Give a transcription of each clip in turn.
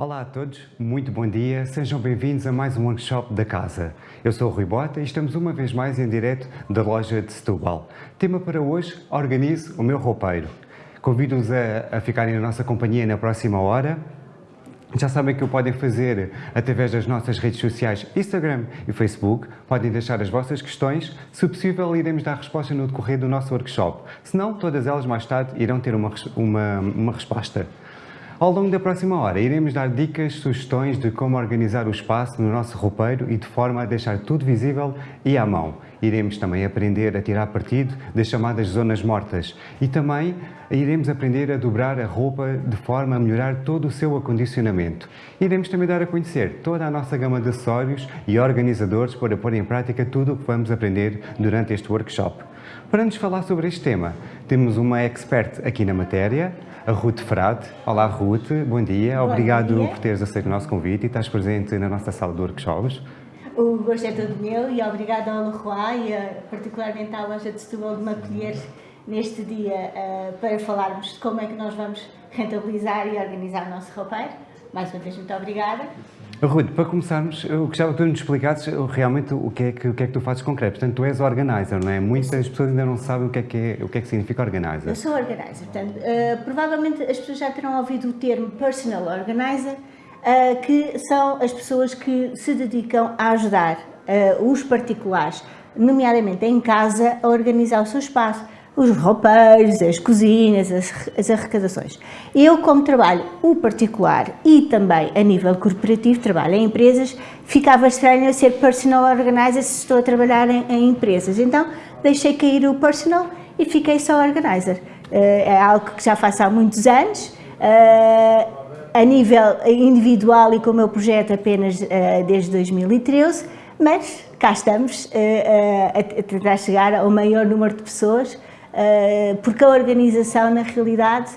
Olá a todos, muito bom dia, sejam bem-vindos a mais um workshop da casa. Eu sou o Rui Bota e estamos uma vez mais em direto da loja de Setúbal. Tema para hoje, organize o meu roupeiro. Convido-os a, a ficarem na nossa companhia na próxima hora. Já sabem que o podem fazer através das nossas redes sociais Instagram e Facebook. Podem deixar as vossas questões. Se possível, iremos dar resposta no decorrer do nosso workshop. Se não, todas elas mais tarde irão ter uma, uma, uma resposta. Ao longo da próxima hora, iremos dar dicas, sugestões de como organizar o espaço no nosso roupeiro e de forma a deixar tudo visível e à mão. Iremos também aprender a tirar partido das chamadas zonas mortas e também iremos aprender a dobrar a roupa de forma a melhorar todo o seu acondicionamento. Iremos também dar a conhecer toda a nossa gama de acessórios e organizadores para pôr em prática tudo o que vamos aprender durante este workshop. Para nos falar sobre este tema, temos uma expert aqui na matéria, a Ruth Frade. Olá Ruth, bom dia. Bom Obrigado dia. por teres aceito o nosso convite e estás presente na nossa sala de workshops. O gosto é todo meu e obrigada ao Leroy e a, particularmente à loja de Setúbal de me acolher neste dia eh, para falarmos de como é que nós vamos rentabilizar e organizar o nosso roupeiro. Mais uma vez, muito obrigada. Ruth, para começarmos, eu gostava que tu nos explicasses realmente o que, é que, o que é que tu fazes concreto. Portanto, tu és organizer, não é? Muitas pessoas ainda não sabem o que é que, é, o que, é que significa organizer. Eu sou organizer, portanto, eh, provavelmente as pessoas já terão ouvido o termo personal organizer, eh, que são as pessoas que se dedicam a ajudar eh, os particulares, nomeadamente em casa, a organizar o seu espaço, os roupeiros, as cozinhas, as, as arrecadações. Eu, como trabalho o particular e também a nível corporativo, trabalho em empresas, ficava estranho eu ser personal organizer se estou a trabalhar em, em empresas. Então, deixei cair o personal e fiquei só organizer. Eh, é algo que já faço há muitos anos, eh, a nível individual e com o meu projeto apenas eh, desde 2013, mas cá estamos a tentar chegar ao maior número de pessoas porque a organização, na realidade,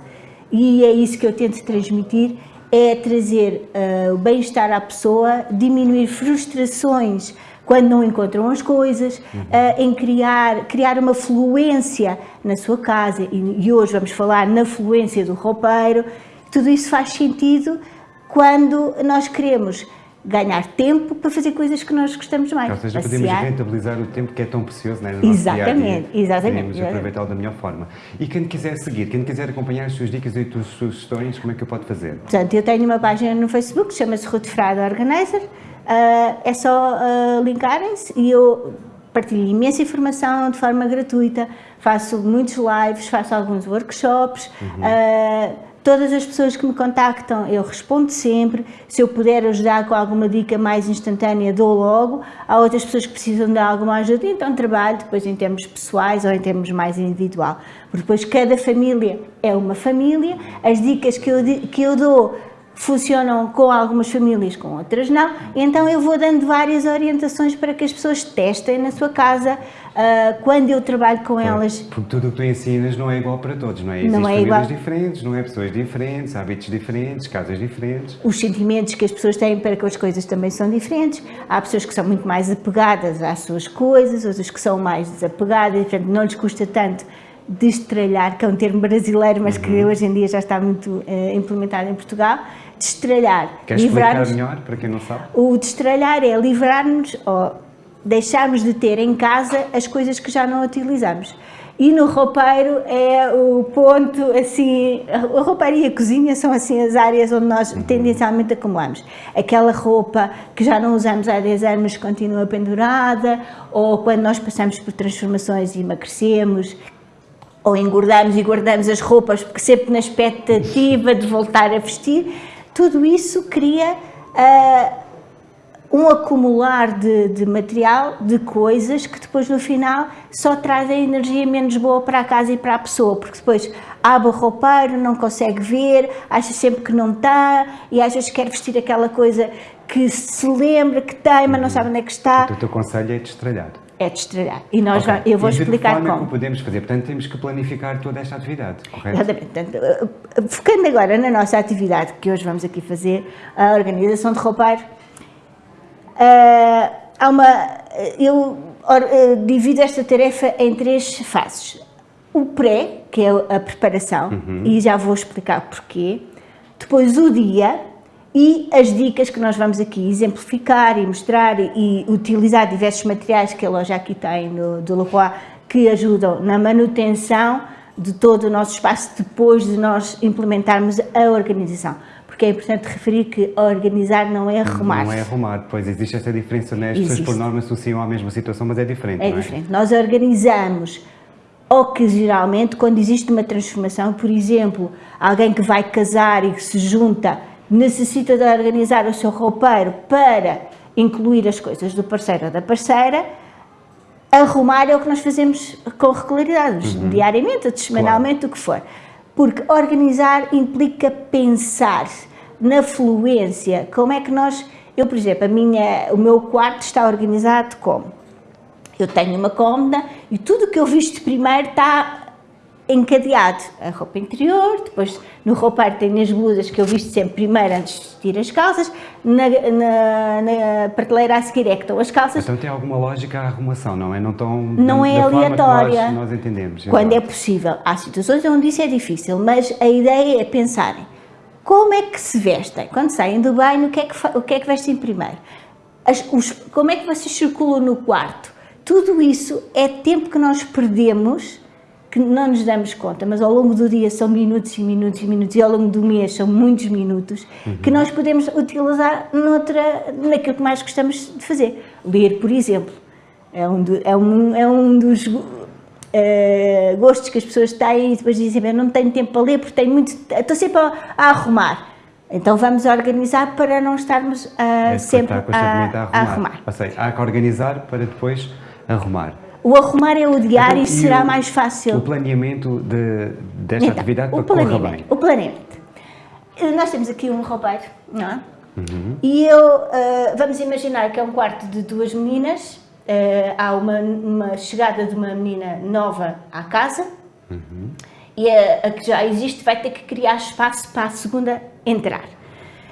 e é isso que eu tento transmitir, é trazer uh, o bem-estar à pessoa, diminuir frustrações quando não encontram as coisas, uhum. uh, em criar, criar uma fluência na sua casa, e, hoje vamos falar na fluência do roupeiro, tudo isso faz sentido quando nós queremos ganhar tempo para fazer coisas que nós gostamos mais. Ou seja, podemos rentabilizar o tempo que é tão precioso né, no nosso exatamente, dia -dia. Exatamente, Podemos aproveitá-lo da melhor forma. E quem quiser seguir, quem quiser acompanhar as suas dicas e as suas sugestões, como é que eu pode fazer? Portanto, eu tenho uma página no Facebook, chama-se Ruth Frade Organizer, uh, é só uh, linkarem-se e eu partilho imensa informação de forma gratuita, faço muitos lives, faço alguns workshops, uhum. uh, Todas as pessoas que me contactam, eu respondo sempre. Se eu puder ajudar com alguma dica mais instantânea, dou logo. Há outras pessoas que precisam de alguma ajuda, então trabalho depois em termos pessoais ou em termos mais individual. Porque depois cada família é uma família, as dicas que eu, que eu dou funcionam com algumas famílias, com outras não, então eu vou dando várias orientações para que as pessoas testem na sua casa, uh, quando eu trabalho com elas. Porque tudo o que tu ensinas não é igual para todos, não é? Existem não é igual. diferentes, não é? Pessoas diferentes, hábitos diferentes, casas diferentes. Os sentimentos que as pessoas têm para com as coisas também são diferentes. Há pessoas que são muito mais apegadas às suas coisas, outras que são mais desapegadas, portanto não lhes custa tanto destralhar, que é um termo brasileiro, mas uhum. que hoje em dia já está muito uh, implementado em Portugal, destralhar. Queres explicar melhor, para quem não sabe? O destralhar é livrar-nos, ou deixarmos de ter em casa as coisas que já não utilizamos. E no roupeiro é o ponto, assim, a roupeiro e a cozinha são assim as áreas onde nós uhum. tendencialmente acumulamos. Aquela roupa que já não usamos há 10 anos continua pendurada, ou quando nós passamos por transformações e emagrecemos, ou engordamos e guardamos as roupas porque sempre na expectativa de voltar a vestir, tudo isso cria uh, um acumular de, de, material, de coisas que depois no final só trazem energia menos boa para a casa e para a pessoa, porque depois abre o roupeiro, não consegue ver, acha sempre que não está e às vezes quer vestir aquela coisa que se lembra que tem, mas não sabe onde é que está. Então, o teu conselho é destralhar é destralhar. E nós okay. eu vou e explicar como. como. que podemos fazer? Portanto, temos que planificar toda esta atividade, correto? Exatamente. Portanto, eh, focando agora na nossa atividade que hoje vamos aqui fazer, a organização de roupeiro, uh, há uma, eu uh, divido esta tarefa em três fases. O pré, que é a preparação, uhum. e já vou explicar porquê. Depois o dia, e as dicas que nós vamos aqui exemplificar e mostrar e, e utilizar diversos materiais que a loja aqui tem no, do Leroy que ajudam na manutenção de todo o nosso espaço depois de nós implementarmos a organização. Porque é importante referir que organizar não é arrumar. Não é arrumar, pois existe essa diferença, né? as pessoas por norma associam à mesma situação, mas é diferente. É, é? diferente. Nós organizamos ocasionalmente quando existe uma transformação, por exemplo, alguém que vai casar e que se junta necessita de organizar o seu roupeiro para incluir as coisas do parceiro ou da parceira, arrumar é o que nós fazemos com regularidade, uhum. diariamente, semanalmente, claro. o que for. Porque organizar implica pensar na fluência, como é que nós... Eu, por exemplo, a minha, o meu quarto está organizado como? Eu tenho uma cômoda e tudo o que eu visto primeiro está encadeado. A roupa interior, depois no roupeiro tem as blusas que eu visto sempre primeiro antes de vestir as calças, na, na, na, prateleira a seguir é que estão as calças. Então tem alguma lógica a arrumação, não é? Não, tão, não é aleatória. Nós, nós, entendemos. Quando é possível. Há situações onde isso é difícil, mas a ideia é pensarem como é que se vestem? Quando saem do banho, o que é que, o que, é que vestem primeiro? As, os, como é que vocês circulam no quarto? Tudo isso é tempo que nós perdemos que não nos damos conta, mas ao longo do dia são minutos e minutos e minutos, e ao longo do mês são muitos minutos, uhum. que nós podemos utilizar noutra, naquilo que mais gostamos de fazer. Ler, por exemplo, é um, do, é um, é um dos uh, gostos que as pessoas têm e depois dizem, eu não tenho tempo para ler porque tenho muito, estou sempre a, a arrumar. Então vamos organizar para não estarmos uh, é sempre a, a, a, arrumar. Ou seja, há que organizar para depois arrumar. O arrumar é o diário então, e será o, mais fácil. O planeamento de, desta então, atividade para correr bem. O planeamento. Eh, nós temos aqui um roupeiro, não é? Uhum. E eu, uh, vamos imaginar que é um quarto de duas meninas, uh, há uma, uma, chegada de uma menina nova à casa, uhum. e a, a, que já existe vai ter que criar espaço para a segunda entrar.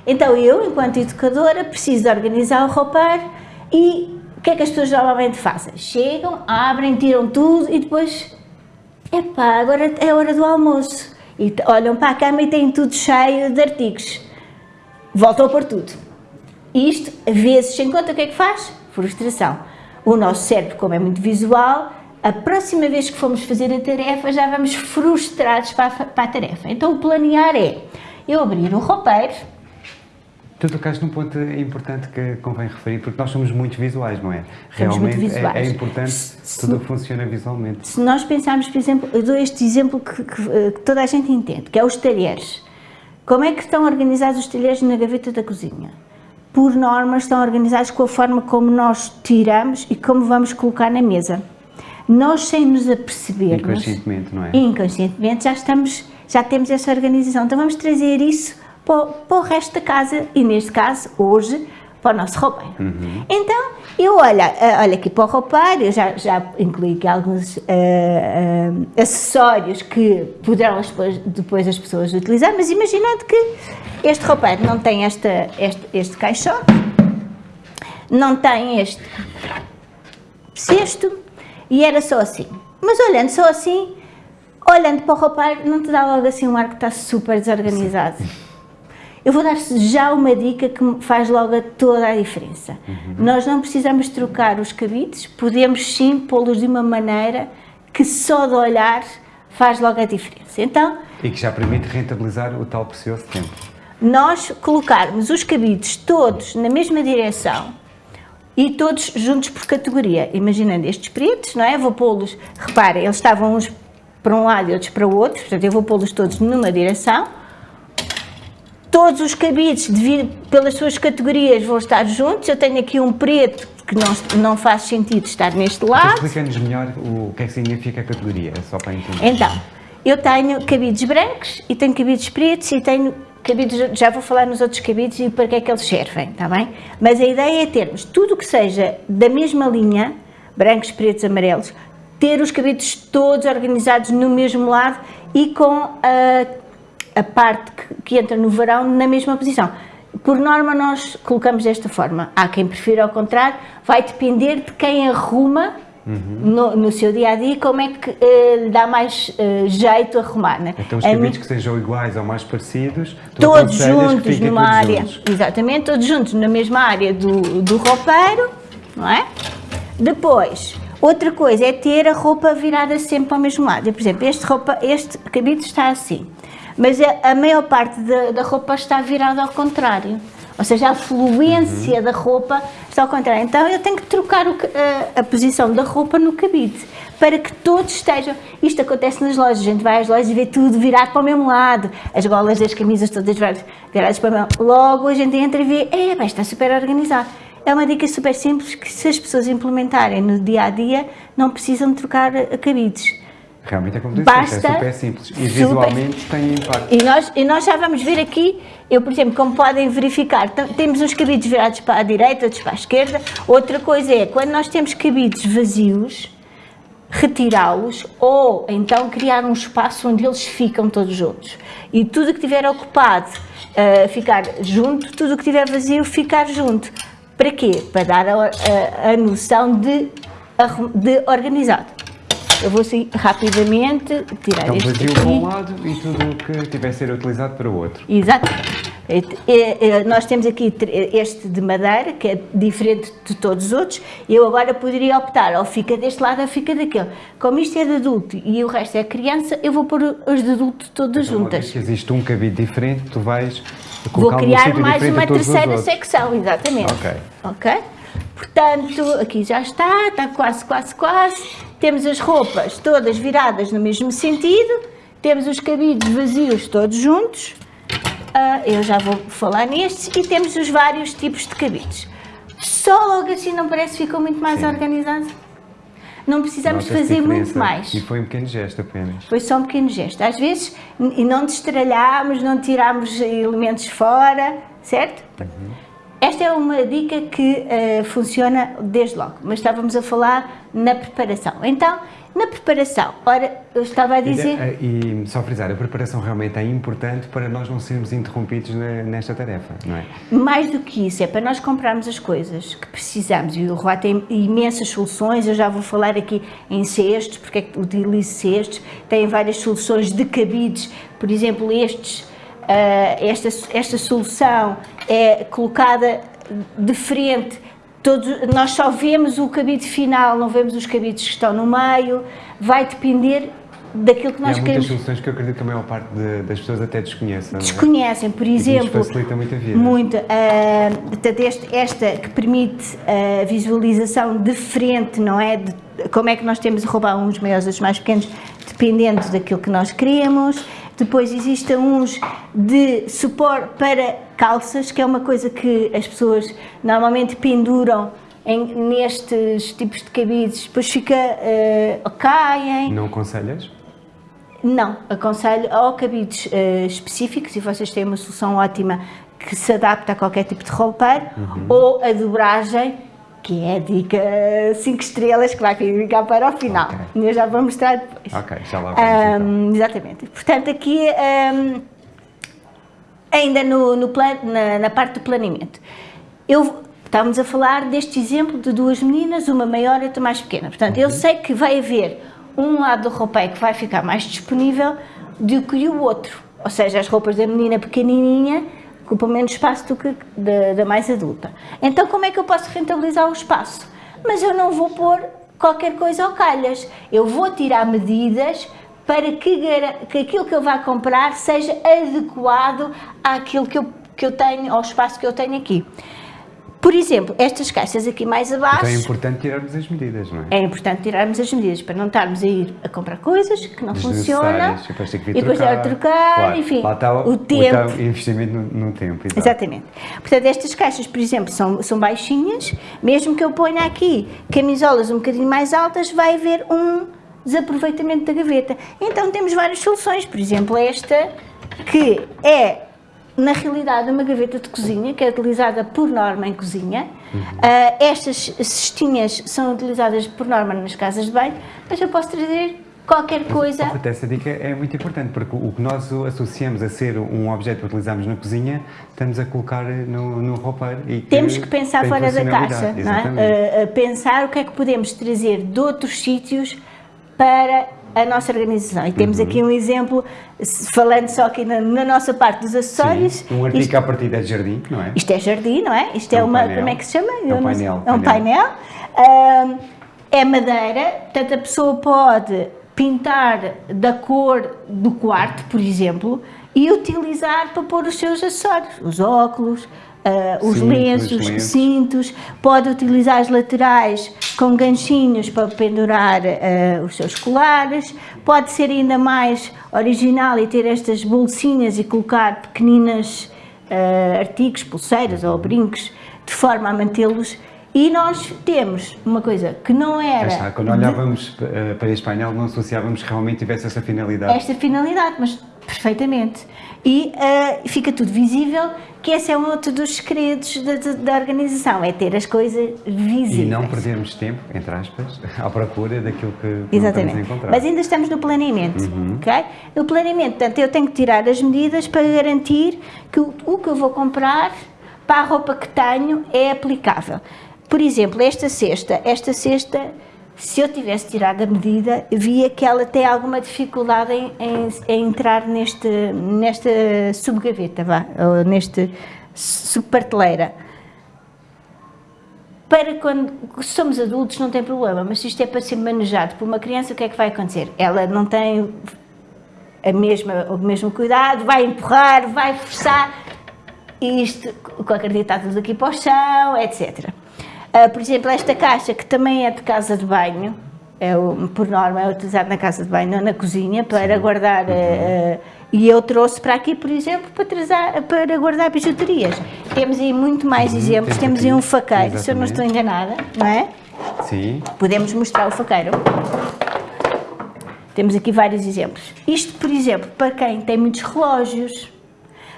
Então eu, enquanto educadora, preciso organizar o roupeiro e o que é que as pessoas normalmente fazem? Chegam, abrem, tiram tudo e depois, epá, agora é hora do almoço. E olham para a cama e têm tudo cheio de artigos. Voltam a pôr tudo. Isto, a vezes, sem conta, o que é que faz? Frustração. O nosso cérebro, como é muito visual, a próxima vez que formos fazer a tarefa, já vamos frustrados para a, para a tarefa. Então, o planear é eu abrir o roupeiro, Tu tocaste num ponto importante que convém referir, porque nós somos muito visuais, não é? Somos Realmente muito visuais. É, é importante se, tudo funciona visualmente. Se nós pensarmos, por exemplo, eu dou este exemplo que, que, eh, que, toda a gente entende, que é os talheres. Como é que estão organizados os talheres na gaveta da cozinha? Por norma, estão organizados com a forma como nós tiramos e como vamos colocar na mesa. Nós, sem nos apercebermos... Inconscientemente, não é? Inconscientemente, já, estamos, já temos essa organização. Então, vamos trazer isso para, para o resto da casa e, neste caso, hoje, para o nosso roupeiro. Uhum. Então, eu olho, eh, olho aqui para o roupeiro, eu já, já incluí aqui alguns uh, uh, acessórios que poderão depois, depois as pessoas utilizar, mas imaginando que este roupeiro não tem esta, este, este caixote, não tem este cesto, e era só assim. Mas olhando só assim, olhando para o roupeiro, não te dá logo assim um ar que está super desorganizado. Sim. Eu vou dar já uma dica que faz logo toda a diferença. Uhum. Nós não precisamos trocar os cabides, podemos sim pô-los de uma maneira que só de olhar faz logo a diferença. Então, e que já permite rentabilizar o tal precioso tempo. Nós colocarmos os cabides todos na mesma direção e todos juntos por categoria. Imaginando estes pretos, não é? Vou pô-los, reparem, eles estavam uns para um lado e outros para o outro, portanto eu vou pô-los todos numa direção Todos os cabides, devido, pelas suas categorias, vão estar juntos. Eu tenho aqui um preto que não, não faz sentido estar neste lado. Explica-nos melhor o que é que significa a categoria, só para entender. Então, eu tenho cabides brancos e tenho cabides pretos e tenho cabides, já vou falar nos outros cabides e para que é que eles servem, está bem? Mas a ideia é termos tudo que seja da mesma linha, brancos, pretos, amarelos, ter os cabides todos organizados no mesmo lado e com a a parte que, entra no verão na mesma posição. Por norma, nós colocamos desta forma. Há quem prefira ao contrário, vai depender de quem arruma uhum. no, no, seu dia a dia, como é que uh, lhe dá mais uh, jeito a arrumar. Né? Então, os cabides que sejam iguais ou mais parecidos, todos juntos numa área, juntos. exatamente, todos juntos na mesma área do, do roupeiro, não é? Depois, outra coisa é ter a roupa virada sempre para o mesmo lado. Por exemplo, este, roupa, este cabide está assim, mas a, a maior parte da, da roupa está virada ao contrário. Ou seja, a fluência uhum. da roupa está ao contrário. Então eu tenho que trocar o, a, a, posição da roupa no cabide para que todos estejam. Isto acontece nas lojas, a gente vai às lojas e vê tudo virado para o mesmo lado, as golas das camisas todas viradas para o mesmo Logo a gente entra e vê, é, bem, está super organizado. É uma dica super simples que se as pessoas implementarem no dia a dia não precisam de trocar cabides. Realmente é como disse, é super simples e visualmente tem impacto. E nós, e nós já vamos ver aqui, eu por exemplo, como podem verificar, temos uns cabides virados para a direita, outros para a esquerda. Outra coisa é, quando nós temos cabides vazios, retirá-los ou então criar um espaço onde eles ficam todos juntos. E tudo que tiver ocupado uh, ficar junto, tudo que tiver vazio ficar junto. Para quê? Para dar a, a, a noção de, de organizado. Eu vou assim rapidamente tirar então, este vazio para um lado e tudo o que tiver a ser utilizado para o outro. Exatamente. Nós temos aqui este de madeira, que é diferente de todos os outros. Eu agora poderia optar, ou fica deste lado ou fica daquele. Como isto é de adulto e o resto é criança, eu vou pôr os de adulto todas então, juntas. Se existe um cabide diferente, tu vais Vou criar mais uma terceira secção, exatamente. Ok. Ok? Portanto, aqui já está, está quase, quase, quase. Temos as roupas todas viradas no mesmo sentido, temos os cabides vazios todos juntos, uh, eu já vou falar nestes, e temos os vários tipos de cabides. Só logo assim não parece que ficou muito mais Sim. organizado? Não precisamos fazer muito mais. E foi um pequeno gesto apenas. Foi só um pequeno gesto. Às vezes, e não destralhámos, não tirámos elementos fora, certo? Uhum. Esta é uma dica que uh, funciona desde logo, mas estávamos a falar na preparação. Então, na preparação, ora, eu estava a dizer... E, e, só frisar, a preparação realmente é importante para nós não sermos interrompidos na, nesta tarefa, não é? Mais do que isso, é para nós comprarmos as coisas que precisamos, e o Rua tem imensas soluções, eu já vou falar aqui em cestos, porque é que utilizo cestos, tem várias soluções de cabides, por exemplo, estes esta, esta solução é colocada de frente, todos, nós só vemos o cabide final, não vemos os cabides que estão no meio, vai depender daquilo que nós e há queremos. muitas soluções que eu acredito que a maior parte de, das pessoas até desconhecem. Desconhecem, por exemplo. facilita muito a vida. Muito. Uh, portanto, este, esta que permite a visualização de frente, não é? De, como é que nós temos de roubar uns maiores, outros mais pequenos, dependendo daquilo que nós queremos. Depois existem uns de suporte para calças, que é uma coisa que as pessoas normalmente penduram em, nestes tipos de cabides, depois fica, uh, caem. Não aconselhas? Não, aconselho ou cabides uh, específicos e vocês têm uma solução ótima que se adapta a qualquer tipo de roupeiro, uhum. ou a dobragem, que é a dica 5 estrelas que vai ficar para o final. Okay. Eu já vou mostrar depois. Ok, já lá vamos um, então. Exatamente. Portanto, aqui um, ainda no, no plan, na, na, parte do planeamento. Eu, estávamos a falar deste exemplo de duas meninas, uma maior e outra mais pequena. Portanto, uhum. eu sei que vai haver um lado do roupeiro que vai ficar mais disponível do que o outro. Ou seja, as roupas da menina pequenininha ocupa menos espaço do que da, da mais adulta. Então como é que eu posso rentabilizar o espaço? Mas eu não vou pôr qualquer coisa ao calhas, eu vou tirar medidas para que, que aquilo que eu vá comprar seja adequado àquilo que eu, que eu tenho, ao espaço que eu tenho aqui. Por exemplo, estas caixas aqui mais abaixo... Então é importante tirarmos as medidas, não é? É importante tirarmos as medidas, para não estarmos a ir a comprar coisas que não funcionam, e depois ter que e depois trocar, trocar claro, enfim, lá está o, o tempo. O investimento no, no tempo. Exato. Exatamente. Portanto, estas caixas, por exemplo, são, são baixinhas, mesmo que eu ponha aqui camisolas um bocadinho mais altas, vai haver um desaproveitamento da gaveta. Então temos várias soluções, por exemplo, esta, que é na realidade, uma gaveta de cozinha, que é utilizada por norma em cozinha. Uhum. Uh, estas cestinhas são utilizadas por norma nas casas de banho, mas eu posso trazer qualquer coisa. Mas, essa dica é muito importante, porque o que nós associamos a ser um objeto que utilizamos na cozinha, estamos a colocar no, no roupeiro. E que Temos que pensar fora da caixa, não é? Uh, pensar o que é que podemos trazer de outros sítios para a nossa organização. E temos uhum. aqui um exemplo, falando só aqui na, na nossa parte dos acessórios. Sim, um artigo isto, à partida é jardim, não é? Isto é jardim, não é? Isto é, é um uma, painel. como é que se chama? É um painel. É um painel. painel. Uh, é madeira, portanto a pessoa pode pintar da cor do quarto, por exemplo, e utilizar para pôr os seus acessórios, os óculos, uh, os, lenços, os lenços, cintos, pode utilizar as laterais com ganchinhos para pendurar uh, os seus colares, pode ser ainda mais original e ter estas bolsinhas e colocar pequeninas uh, artigos, pulseiras ou brincos, de forma a mantê-los e nós temos uma coisa que não era... Está, quando olhávamos de... para este painel não associávamos que realmente tivesse essa finalidade. Esta finalidade, mas perfeitamente. E uh, fica tudo visível, que esse é um outro dos segredos da, da, organização, é ter as coisas visíveis. E não perdermos tempo, entre aspas, à procura daquilo que, Exatamente. vamos encontrar. Mas ainda estamos no planeamento, uhum. ok? No planeamento, portanto, eu tenho que tirar as medidas para garantir que o, o que eu vou comprar para a roupa que tenho é aplicável. Por exemplo, esta cesta, esta cesta, se eu tivesse tirado a medida, via que ela tem alguma dificuldade em, em, em entrar neste, nesta subgaveta, vá, ou neste subparteleira. Para quando somos adultos não tem problema, mas se isto é para ser manejado por uma criança, o que é que vai acontecer? Ela não tem a mesma, o mesmo cuidado, vai empurrar, vai forçar, isto, está tudo aqui para o chão, etc. Uh, por exemplo, esta caixa, que também é de casa de banho, é, por norma é utilizado na casa de banho, não na cozinha, para Sim. guardar... Uh, e eu trouxe para aqui, por exemplo, para, trazer, para guardar bijuterias. Temos aí muito mais uhum, exemplos. Temos aí um faqueiro, Exatamente. se eu não estou enganada, não é? Sim. Podemos mostrar o faqueiro. Temos aqui vários exemplos. Isto, por exemplo, para quem tem muitos relógios,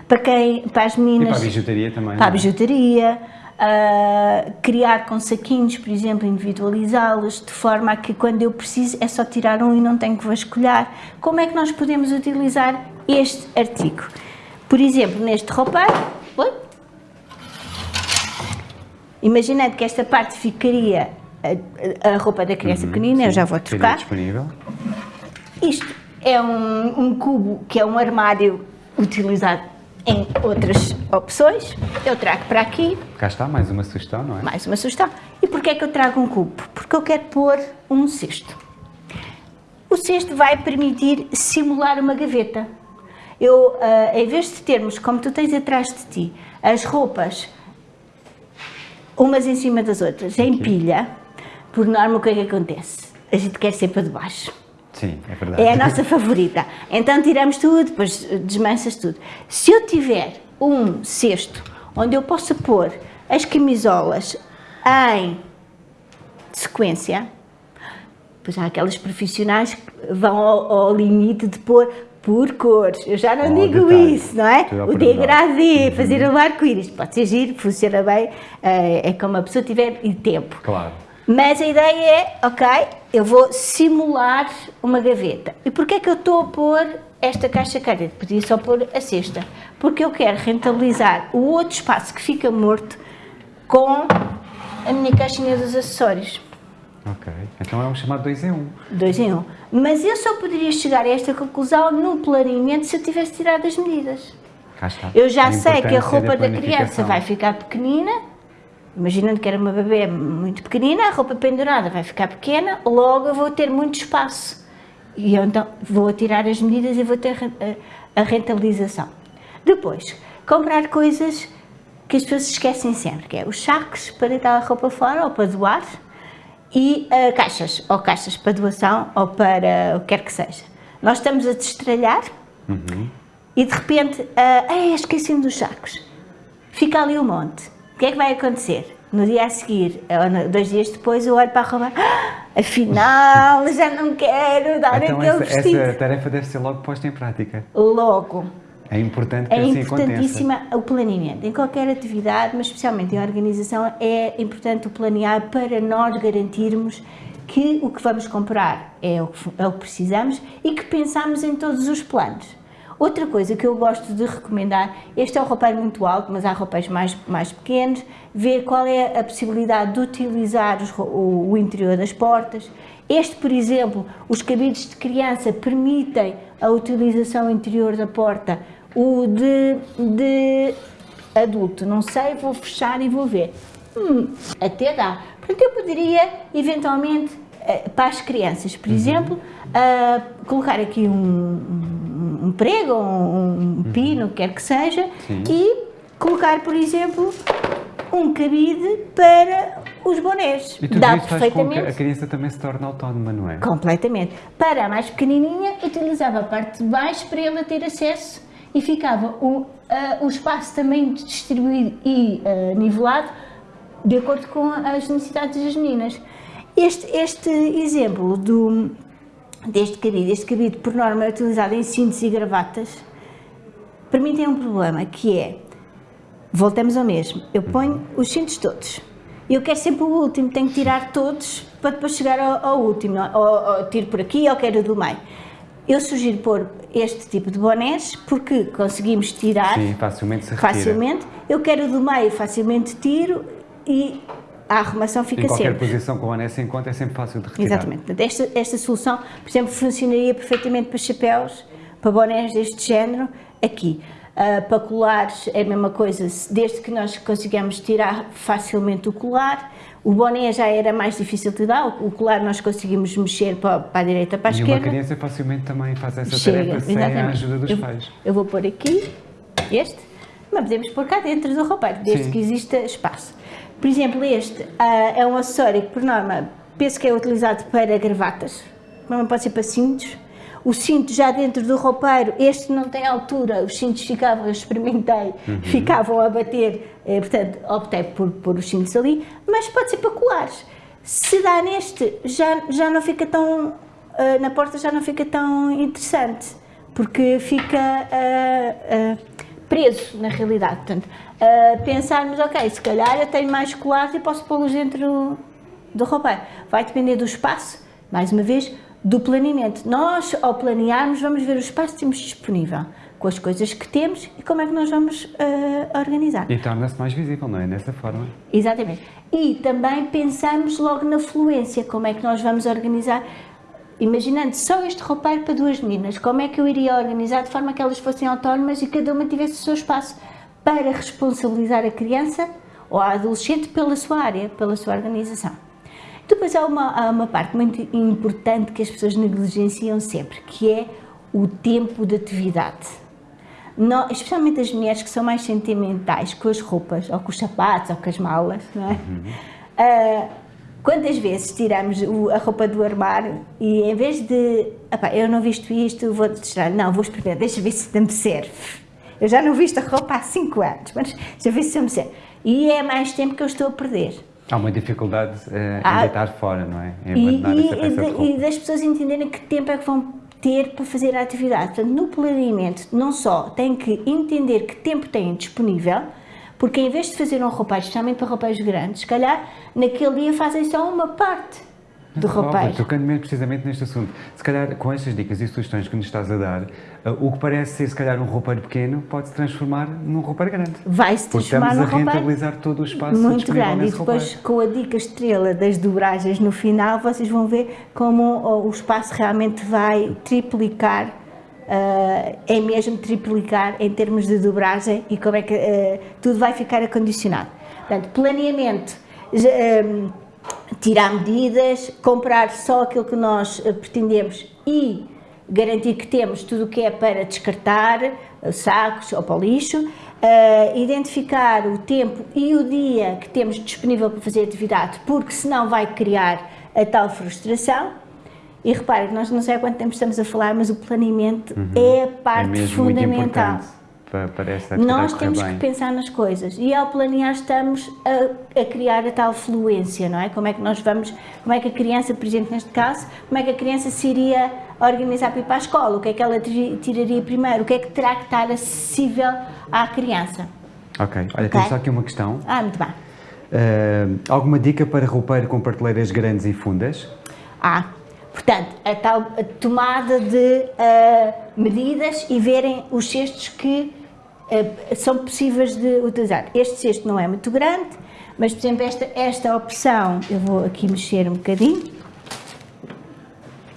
para quem, para as meninas... E para a bijuteria também. Para a é? bijuteria uh, criar com saquinhos, por exemplo, individualizá-los, de forma a que quando eu preciso é só tirar um e não tenho que vasculhar. Como é que nós podemos utilizar este artigo? Por exemplo, neste roupeiro, imaginando que esta parte ficaria a, a roupa da criança uhum, pequenina, sim, eu já vou trocar. disponível. Isto é um, um cubo que é um armário utilizado em outras opções, eu trago para aqui. Cá está, mais uma sugestão, não é? Mais uma sugestão. E porquê é que eu trago um cubo? Porque eu quero pôr um cesto. O cesto vai permitir simular uma gaveta. Eu, uh, em vez de termos, como tu tens atrás de ti, as roupas umas em cima das outras, em pilha, por norma o que é que acontece? A gente quer sempre a de baixo. Sim, é verdade. É a nossa favorita. Então tiramos tudo, depois desmanchas tudo. Se eu tiver um cesto onde eu possa pôr as camisolas em sequência, pois há aquelas profissionais que vão ao, ao limite de pôr por cores. Eu já não oh, digo detalhe. isso, não é? O degradê, uhum. fazer o arco-íris. Pode ser giro, funciona bem, é, é como a pessoa tiver tempo. Claro. Mas a ideia é, ok, eu vou simular uma gaveta. E porquê é que eu estou a pôr esta caixa careta? Podia só pôr a cesta. Porque eu quero rentabilizar o outro espaço que fica morto com a minha caixinha dos acessórios. Ok, então é um chamado 2 em 1. Um. 2 em 1. Um. Mas eu só poderia chegar a esta conclusão no planeamento se eu tivesse tirado as medidas. Eu já sei que a roupa da, da criança vai ficar pequenina, Imaginando que era uma bebê muito pequenina, a roupa pendurada vai ficar pequena, logo eu vou ter muito espaço. E eu então vou tirar as medidas e vou ter a rentabilização. Depois, comprar coisas que as pessoas esquecem sempre, que é os sacos para deitar a roupa fora ou para doar e uh, caixas, ou caixas para doação ou para o que quer que seja. Nós estamos a destralhar uhum. e de repente, uh, esqueci-me dos sacos. Fica ali um monte que é que vai acontecer? No dia a seguir, ou dois dias depois, eu olho para a roupa, ah, afinal, já não quero dar então aquele essa, vestido. essa tarefa deve ser logo posta em prática. Logo. É importante que é assim importantíssima aconteça. o planeamento. Em qualquer atividade, mas especialmente em organização, é importante o planear para nós garantirmos que o que vamos comprar é o que, é o que precisamos e que pensamos em todos os planos. Outra coisa que eu gosto de recomendar, este é um roupeiro muito alto, mas há roupeiros mais, mais pequenos, ver qual é a possibilidade de utilizar os, o, o interior das portas. Este, por exemplo, os cabides de criança permitem a utilização interior da porta, o de, de adulto, não sei, vou fechar e vou ver. Hum, até dá. Portanto, eu poderia, eventualmente, eh, para as crianças, por uhum. exemplo, uh, colocar aqui um, um, um prego, um, um pino, uhum. quer que seja, Sim. e colocar, por exemplo, um cabide para os bonés. E tudo Dá isso perfeitamente. Faz com que a criança também se torne autónoma, não é? Completamente. Para a mais pequenininha, utilizava a parte de baixo para ela ter acesso e ficava o, uh, o espaço também distribuído e uh, nivelado de acordo com as necessidades das meninas. Este, este exemplo do, deste cabide, este cabide por norma é utilizado em cintos e gravatas, para mim tem um problema, que é, voltamos ao mesmo, eu ponho os cintos todos, eu quero sempre o último, tenho que tirar todos para depois chegar ao, ao último, ou, ou, tiro por aqui ou quero do meio. Eu sugiro pôr este tipo de bonés porque conseguimos tirar Sim, facilmente. Facilmente. Eu quero do meio, facilmente tiro e a arrumação fica sempre. Em qualquer sempre. posição com o boné se encontra é sempre fácil de retirar. Exatamente. Esta, esta solução, por exemplo, funcionaria perfeitamente para chapéus, para bonés deste género, aqui. Uh, para colares é a mesma coisa, desde que nós consigamos tirar facilmente o colar, o boné já era mais difícil de dar, o colar nós conseguimos mexer para, para a direita, para a e esquerda. E uma criança facilmente também faz essa Chega, tarefa sem exatamente. a ajuda dos eu, pais. Eu vou pôr aqui este, mas podemos pôr cá dentro do roupeiro, desde Sim. que exista espaço. Por exemplo, este uh, é um acessório que, por norma, penso que é utilizado para gravatas, mas pode ser para cintos, o cinto já dentro do roupeiro, este não tem altura, os cintos ficavam, eu experimentei, uhum. ficavam a bater, eh, portanto optei por pôr os cintos ali, mas pode ser para colares. Se dá neste, já, já não fica tão, uh, na porta já não fica tão interessante, porque fica uh, preso na realidade. Portanto, pensarmos, ok, se calhar eu tenho mais colares e posso pô-los dentro do roupeiro. Vai depender do espaço, mais uma vez, do planeamento. Nós, ao planearmos, vamos ver o espaço que temos disponível, com as coisas que temos e como é que nós vamos uh, organizar. E torna-se mais visível, não é? Dessa forma. Exatamente. E também pensamos logo na fluência, como é que nós vamos organizar. Imaginando só este roupeiro para duas meninas, como é que eu iria organizar de forma que elas fossem autónomas e cada uma tivesse o seu espaço para responsabilizar a criança ou a adolescente pela sua área, pela sua organização. Depois há uma, há uma parte muito importante que as pessoas negligenciam sempre, que é o tempo de atividade. Não, especialmente as mulheres que são mais sentimentais com as roupas, ou com os sapatos, ou com as malas, não é? Uhum. Uh, quantas vezes tiramos o, a roupa do armário e em vez de, eu não visto isto, vou tirar, não, vou experimentar, deixa ver se me serve. Eu já não visto a roupa há 5 anos, mas deixa ver se me serve. E é mais tempo que eu estou a perder. Há uma dificuldade uh, em deitar fora, não é? Em e, e, e das pessoas entenderem que tempo é que vão ter para fazer a atividade. Portanto, no planeamento, não só têm que entender que tempo têm disponível, porque em vez de fazer um roupagem, especialmente para roupeiros grandes, se calhar naquele dia fazem só uma parte do roupeiro. Tocando mesmo precisamente neste assunto, se calhar com estas dicas e sugestões que nos estás a dar, uh, o que parece ser se calhar um roupeiro pequeno pode se transformar num roupeiro grande. Vai se transformar num roupeiro. estamos a rentabilizar todo o espaço Muito grande e depois roupeiro. com a dica estrela das dobragens no final, vocês vão ver como o espaço realmente vai triplicar uh, é mesmo triplicar em termos de dobragem e como é que uh, tudo vai ficar acondicionado. Portanto, planeamento, tirar medidas, comprar só aquilo que nós pretendemos e garantir que temos tudo o que é para descartar, sacos ou para o lixo, uh, identificar o tempo e o dia que temos disponível para fazer atividade, porque senão vai criar a tal frustração. E repare, nós não sei há quanto tempo estamos a falar, mas o planeamento uhum. é a parte é fundamental para, para esta Nós temos bem. que pensar nas coisas e ao planear estamos a, a, criar a tal fluência, não é? Como é que nós vamos, como é que a criança, por exemplo, neste caso, como é que a criança se iria organizar para ir para a escola, o que é que ela tiraria primeiro, o que é que terá que estar acessível à criança. Ok, olha, okay? temos só aqui uma questão. Ah, muito bem. Uh, alguma dica para roupeiro com prateleiras grandes e fundas? Há. Portanto, a tal tomada de uh, medidas e verem os cestos que uh, são possíveis de utilizar. Este cesto não é muito grande, mas, por exemplo, esta, esta opção, eu vou aqui mexer um bocadinho,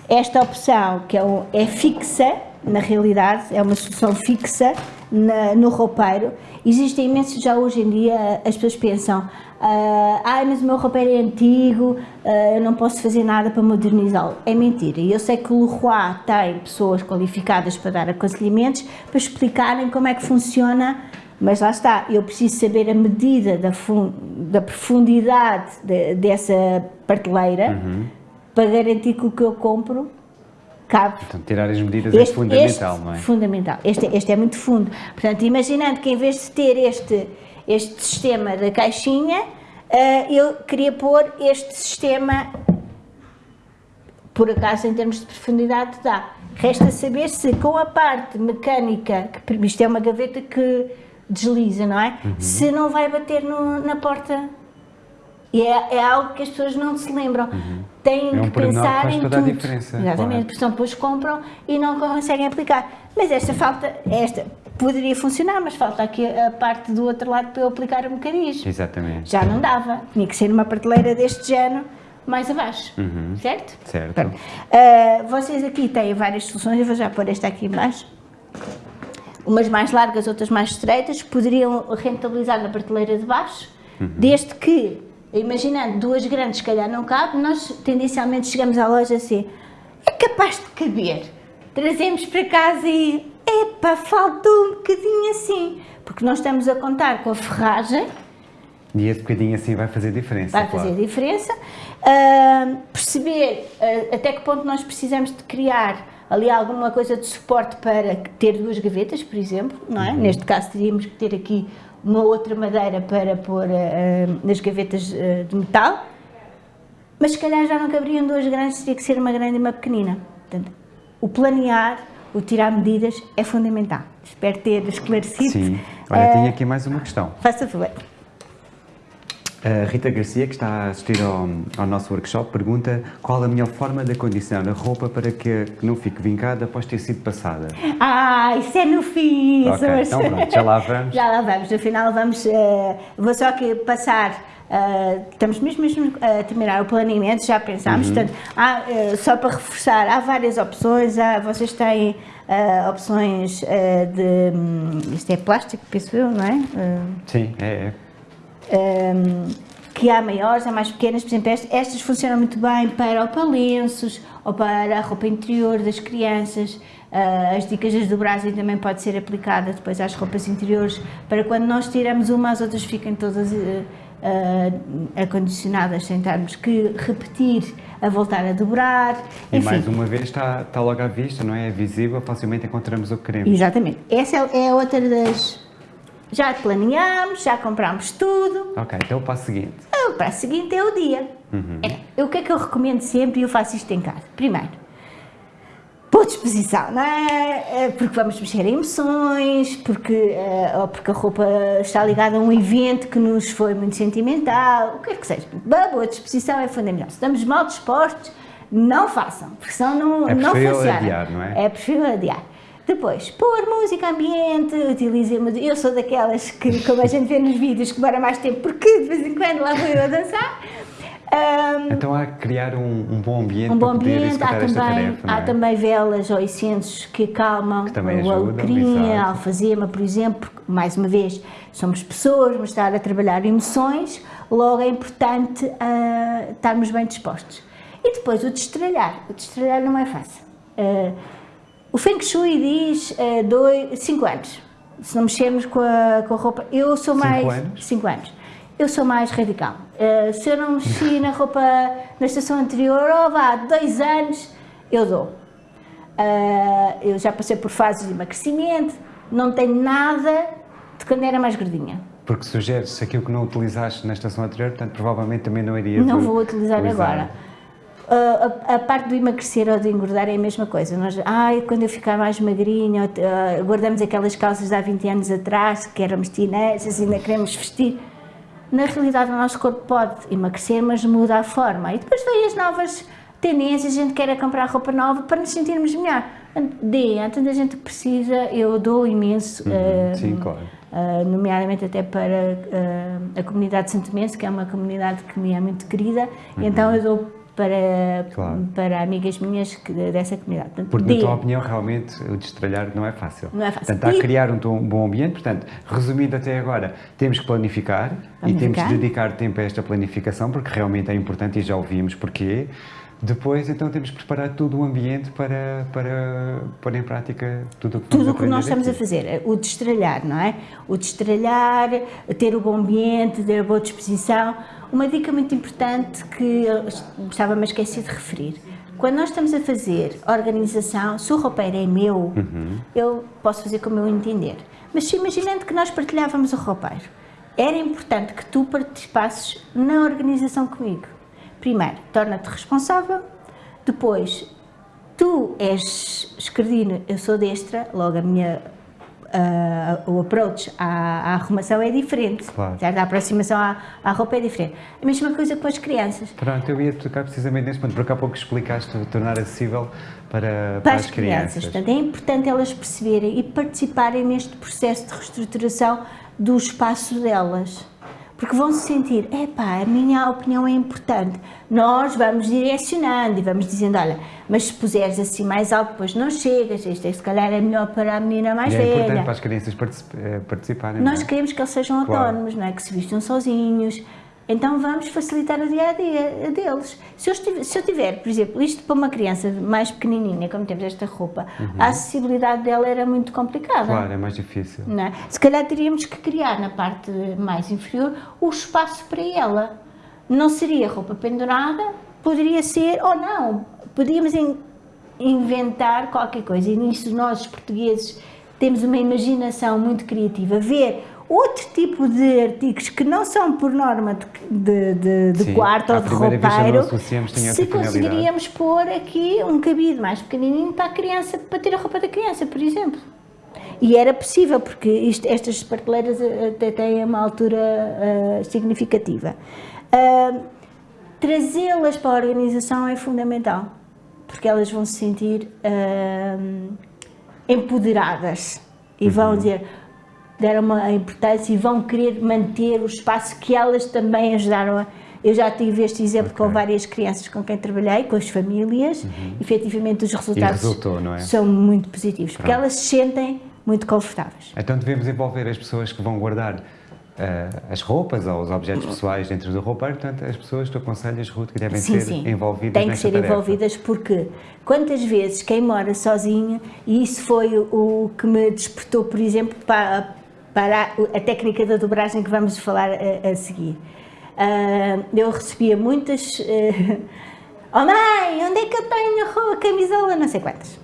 esta opção, que é, é fixa, na realidade, é uma solução fixa na, no roupeiro, existem imensos, já hoje em dia, as pessoas pensam, ah, ah, mas o meu roupeiro é antigo, uh, eu não posso fazer nada para modernizá-lo. É mentira. E eu sei que o Leroy tem pessoas qualificadas para dar aconselhamentos, para explicarem como é que funciona, mas lá está, eu preciso saber a medida da, da profundidade de, dessa prateleira uhum. para garantir que o que eu compro cabe. Então, tirar as medidas é este, é fundamental, este, não é? Fundamental. Este, este é muito fundo. Portanto, imaginando que em vez de ter este este sistema da caixinha, eh, eu queria pôr este sistema, por acaso em termos de profundidade dá. Resta saber se com a parte mecânica, que isto é uma gaveta que desliza, não é? Uhum. Se não vai bater no, na porta. E é, é, algo que as pessoas não se lembram. Uhum. Têm é um que pensar em tudo. Exatamente, claro. porque depois compram e não conseguem aplicar. Mas esta falta, esta poderia funcionar, mas falta aqui a parte do outro lado para eu aplicar o mecanismo. Exatamente. Já não dava, tinha que ser numa prateleira deste género mais abaixo, uhum. certo? Certo. Uh, vocês aqui têm várias soluções, eu vou já pôr esta aqui embaixo. Umas mais largas, outras mais estreitas, poderiam rentabilizar na prateleira de baixo, uhum. desde que, imaginando duas grandes, se calhar não cabe, nós tendencialmente chegamos à loja assim, é capaz de caber, trazemos para casa e epá, faltou um bocadinho assim, porque nós estamos a contar com a ferragem. E esse bocadinho assim vai fazer diferença, Vai claro. fazer diferença. Uh, perceber uh, até que ponto nós precisamos de criar ali alguma coisa de suporte para ter duas gavetas, por exemplo, não é? Uhum. Neste caso teríamos que ter aqui uma outra madeira para pôr uh, nas gavetas de metal, mas se calhar já não caberiam duas grandes, teria que ser uma grande e uma pequenina. Portanto, o planear o tirar medidas é fundamental. Espero ter esclarecido. Sim. Olha, uh, tenho aqui mais uma questão. Faça favor. A Rita Garcia, que está a assistir ao, ao, nosso workshop, pergunta qual a melhor forma de acondicionar a roupa para que não fique vincada após ter sido passada. Ah, isso é no fim! Ok, então pronto, já lá vamos. já lá vamos, no final vamos, uh, vou só aqui passar Uh, estamos mesmo, mesmo a terminar o planeamento, já pensámos, uhum. portanto, há, uh, só para reforçar, há várias opções, há, vocês têm uh, opções de, um, isto é plástico, penso eu, não é? Sim, é, é. Um, que há maiores, há mais pequenas, por exemplo, estas, funcionam muito bem para ou para lenços, ou para a roupa interior das crianças, as dicas das dobragem também pode ser aplicada depois às roupas interiores, para quando nós tiramos uma, as outras fiquem todas uh, acondicionadas sem termos que repetir a voltar a dobrar. E Enfim. mais uma vez está, está logo à vista, não é? É visível, facilmente encontramos o que queremos. Exatamente. Essa é, é outra das... Já planeámos, já comprámos tudo. Ok, então o passo seguinte. O passo seguinte é o dia. Uhum. É, o que é que eu recomendo sempre e eu faço isto em casa? Primeiro, boa disposição, não é? é? Porque vamos mexer em emoções, porque, eh, ou porque a roupa está ligada a um evento que nos foi muito sentimental, o que é que seja. A boa disposição é fundamental. Se estamos mal dispostos, não façam, porque senão não, é não funciona. adiar, não é? É preferível adiar. Depois, pôr música ambiente, utilizem Eu sou daquelas que, como a gente vê nos vídeos, que demora mais tempo, porque de vez em quando lá vou eu a dançar. Um, então há que criar um, um, bom ambiente um bom para poder ambiente, há também, tarefa, há é? também velas ou incensos que acalmam, que o alecrim, a alfazema, por exemplo, porque, mais uma vez, somos pessoas, vamos estar a trabalhar emoções, logo é importante uh, estarmos bem dispostos. E depois o destralhar, o destralhar não é fácil. Uh, o Feng Shui diz 5 uh, anos, se não mexermos com a, com a roupa, eu sou cinco mais... Anos? 5 anos eu sou mais radical. Uh, se eu não mexi na roupa na estação anterior, oh, vá, dois anos, eu dou. Uh, eu já passei por fases de emagrecimento, não tenho nada de quando era mais gordinha. Porque sugeres aquilo que não utilizaste na estação anterior, portanto, provavelmente também não iria Não vou utilizar agora. A, a, parte do emagrecer ou de engordar é a mesma coisa. Nós, ai, quando eu ficar mais magrinha, uh, guardamos aquelas calças de há 20 anos atrás, que éramos teenagers, ainda queremos vestir na realidade o nosso corpo pode emagrecer, mas muda a forma. E depois vêm as novas tendência, a gente quer é comprar roupa nova para nos sentirmos melhor. Dê, há tanta gente precisa, eu dou imenso. Uhum, uh, sim, claro. Uh, nomeadamente até para a comunidade de Santo Mense, que é uma comunidade que me é muito querida, uhum. então eu dou para, claro. para amigas minhas que, dessa comunidade. Portanto, Porque, na tua opinião, realmente o destralhar não é fácil. Não é fácil. Portanto, há a criar um, um, bom ambiente. Portanto, resumindo até agora, temos que planificar, planificar, e temos que dedicar tempo a esta planificação, porque realmente é importante e já ouvimos porquê. Depois, então, temos que preparar todo o ambiente para, para pôr em prática tudo o que Tudo o que nós estamos aqui. a fazer. O destralhar, não é? O destralhar, ter o bom ambiente, ter a boa disposição. Uma dica muito importante que estava-me a esquecer de referir. Quando nós estamos a fazer organização, se o roupeiro é meu, uhum. eu posso fazer como eu entender. Mas imaginando que nós partilhávamos o roupeiro, era importante que tu participasses na organização comigo primeiro, torna-te responsável, depois, tu és esquerdino, eu sou destra, logo a minha, uh, o approach à, à, arrumação é diferente, claro. a aproximação à, à, roupa é diferente. A mesma coisa com as crianças. Pronto, eu ia tocar precisamente nesse ponto, porque há pouco explicaste tornar acessível para, para, para as, as crianças. crianças. Portanto, é importante elas perceberem e participarem neste processo de reestruturação do espaço delas porque vão se sentir, epá, a minha opinião é importante. Nós vamos direcionando e vamos dizendo, olha, mas se puseres assim mais alto, depois não chegas, isto é, se calhar é melhor para a menina mais e velha. É importante para as crianças eh, participarem. Nós é? queremos que eles sejam claro. autónomos, não é? que se vistam sozinhos, então vamos facilitar o dia a dia deles. Se eu, estiver, se eu tiver, por exemplo, isto para uma criança mais pequenininha, como temos esta roupa, uhum. a acessibilidade dela era muito complicada. Claro, é mais difícil. Não é? Se calhar teríamos que criar na parte mais inferior o espaço para ela. Não seria roupa pendurada, poderia ser, ou não, podíamos inventar qualquer coisa. E nisso nós, portugueses, temos uma imaginação muito criativa. Ver outro tipo de artigos que não são por norma de, de, de Sim, quarto ou de roupeiro, se conseguiríamos pôr aqui um cabide mais pequenininho para a criança, para ter a roupa da criança, por exemplo. E era possível, porque isto, estas prateleiras até têm uma altura uh, significativa. Uh, Trazê-las para a organização é fundamental, porque elas vão se sentir uh, empoderadas e vão uhum. dizer deram uma importância e vão querer manter o espaço que elas também ajudaram a. Eu já tive este exemplo okay. com várias crianças com quem trabalhei, com as famílias, uhum. efetivamente os resultados resultou, é? são muito positivos, Pronto. porque elas se sentem muito confortáveis. Então devemos envolver as pessoas que vão guardar uh, as roupas ou os objetos pessoais dentro do roupeiro, portanto as pessoas, tu aconselhas, Ruth, que devem sim, ser sim. envolvidas Têm que ser tarefa. envolvidas porque quantas vezes quem mora sozinho, e isso foi o que me despertou, por exemplo, para para a técnica da dobragem que vamos falar a, a seguir. Uh, eu recebia muitas... Uh, oh mãe, onde é que eu tenho a camisola? Não sei quantas.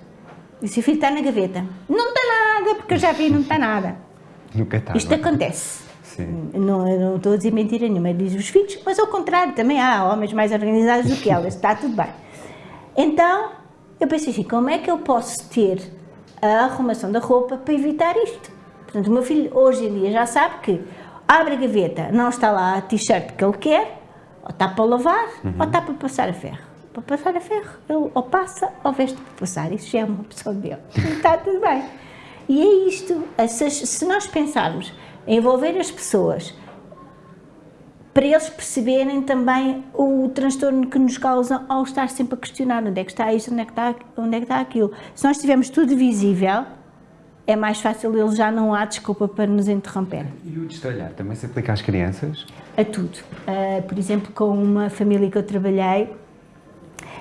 E se o filho está na gaveta. Não está nada, porque eu já vi, não está nada. Nunca está. Isto não. acontece. Sim. Não, não estou a dizer mentira nenhuma, diz os filhos, mas ao contrário, também há homens mais organizados do que elas, está tudo bem. Então, eu pensei assim, como é que eu posso ter a arrumação da roupa para evitar isto? Portanto, o meu filho hoje em dia já sabe que abre a gaveta, não está lá a t-shirt que ele quer, ou está para lavar, uhum. ou está para passar a ferro. Para passar a ferro, ele ou passa ou veste para passar. Isso já é uma opção dele. está tudo bem. E é isto. Se nós pensarmos em envolver as pessoas para eles perceberem também o transtorno que nos causa ao estar sempre a questionar onde é que está isto, onde é que está, onde é que está aquilo. Se nós tivermos tudo visível, é mais fácil, ele já não há desculpa para nos interromper. E o destalhar também se aplica às crianças? A tudo. Uh, por exemplo, com uma família que eu trabalhei,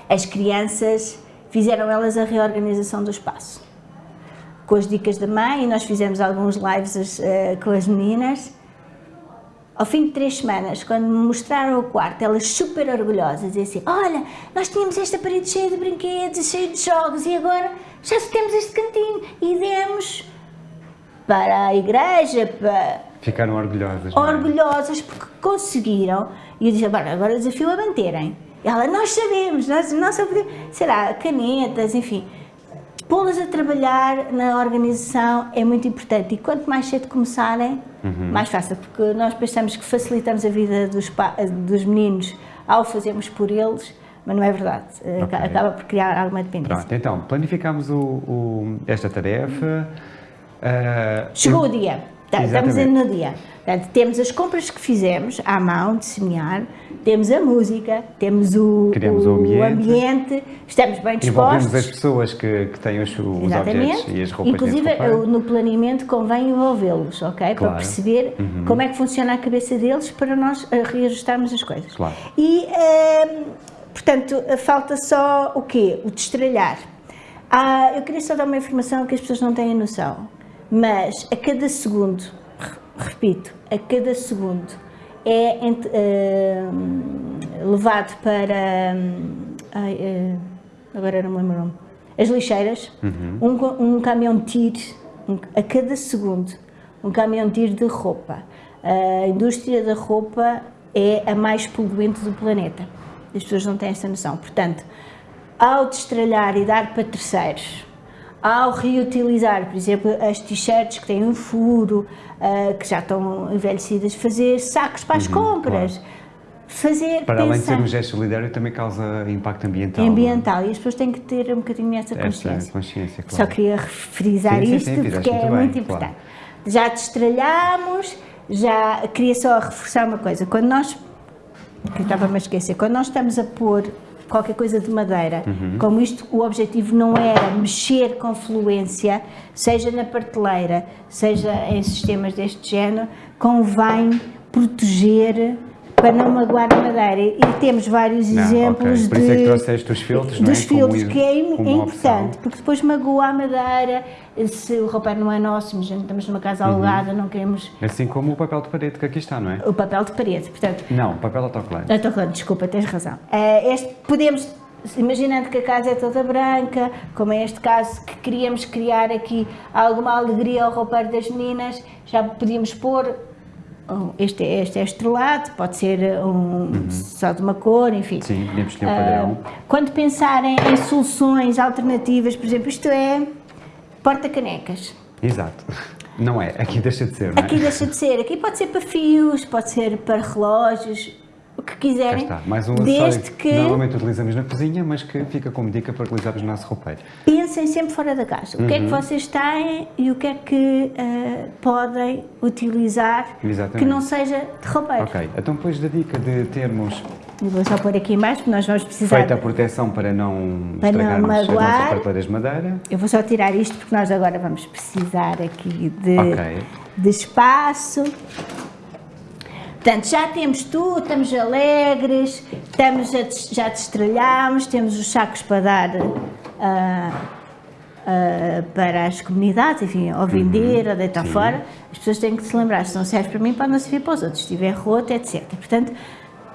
as crianças fizeram elas a reorganização do espaço. Com as dicas da mãe, e nós fizemos alguns lives uh, com as meninas. Ao fim de três semanas, quando me mostraram o quarto, elas super orgulhosas, e assim, olha, nós tínhamos esta parede cheia de brinquedos, cheia de jogos, e agora já temos este cantinho e demos para a igreja, para... Ficaram orgulhosas. É? Orgulhosas porque conseguiram. E eu disse, agora, agora o desafio é manterem. Ela, nós sabemos, nós, nós sabemos, será, canetas, enfim. Pô-las a trabalhar na organização é muito importante e quanto mais cedo começarem, uhum. mais fácil, porque nós pensamos que facilitamos a vida dos, dos meninos ao fazermos por eles, mas não é verdade. Uh, Ok. Acaba por criar alguma dependência. Pronto, então, planificamos o, o- esta tarefa. ah, Chegou o dia. Tá, Estamos no dia. Portanto, temos as compras que fizemos à mão de semear, temos a música, temos o, Criamos o ambiente. ambiente, estamos bem Envolvemos dispostos. as pessoas que, que têm os, os objetos e as roupas Inclusive, eu- no planeamento convém envolvê-los, ok? Para Claro. Uhum. perceber como é que funciona a cabeça deles para nós eh, reajustarmos as coisas. Claro. E, ehm, portanto, eh, falta só o quê? O destralhar. Ah, eu queria só dar uma informação que as pessoas não têm noção, mas a cada segundo, re- repito, a cada segundo é ehm, levado para. ai, eh, agora não me lembro o nome. As lixeiras, um, co- um caminhão de tiro um- a cada segundo, um caminhão de tiro de roupa. A indústria da roupa é a mais poluente do planeta. As pessoas não têm essa noção. Portanto, ao destralhar e dar para terceiros, ao reutilizar, por exemplo, as t-shirts que têm um furo, ah, que já estão envelhecidas, fazer sacos para as compras, fazer Uhum, Para além de ser pensar um gesto solidário, também causa impacto ambiental. ambiental e as pessoas têm que ter um bocadinho essa não é? Esta consciência. consciência, Só claro. queria frisar Sim, isto sim, porque é muito bem, muito claro. importante. Já destralhamos, já queria só reforçar uma coisa. Quando nós, eu estava-me a esquecer, quando nós estamos a pôr qualquer coisa de madeira, Uhum. como isto, o objetivo não era mexer com fluência, seja na prateleira, seja em sistemas deste género, convém proteger para não magoar a madeira. E temos vários Não, exemplos ok. Por de isso é que trouxeste os filtros, é? dos Como filtros, i- que é, como é importante, opção. porque depois magoa a madeira, se o roupeiro não é nosso, imagina, estamos numa casa Uhum. alugada, não queremos Assim como o papel de parede que aqui está, não é? o papel de parede, portanto, Não, papel autocolante. falando, desculpa, tens razão. Eh, este, podemos, imaginando que a casa é toda branca, como é este caso, que queríamos criar aqui alguma alegria ao roupeiro das meninas, já podíamos pôr, um, este, é- este é estrelado, pode ser um, só de uma cor, enfim. Uhum. Sim, podemos escolher o padrão. Ah, quando pensarem em soluções alternativas, por exemplo, isto é porta-canecas. Exato. Não é, aqui deixa de ser, não é? Aqui deixa de ser, aqui pode ser para fios, pode ser para relógios, o que Cá quiserem. está, mais um desde que que normalmente utilizamos na cozinha, mas que fica como dica para utilizarmos no nosso roupeiro. pensem sempre fora da caixa. O que é Uhum. que vocês têm e o que é que ah, podem utilizar Exatamente. que não seja de roupeiro. Ok, então depois da dica de termos vou só pôr aqui baixo, porque nós vamos precisar. feita a proteção para não Para não estragarmos as magoar. nossas prateleiras de madeira. Eu vou só tirar isto porque nós agora vamos precisar aqui de, Ok. de espaço. Portanto, já temos tudo, estamos alegres, estamos a já destralhamos, temos os sacos para dar ah, ah, para as comunidades, enfim, ou vender ou deitar Uhum. Sim. fora. As pessoas têm que se lembrar, se não serve para mim, pode não servir para os outros, se estiver roto, etc. Portanto,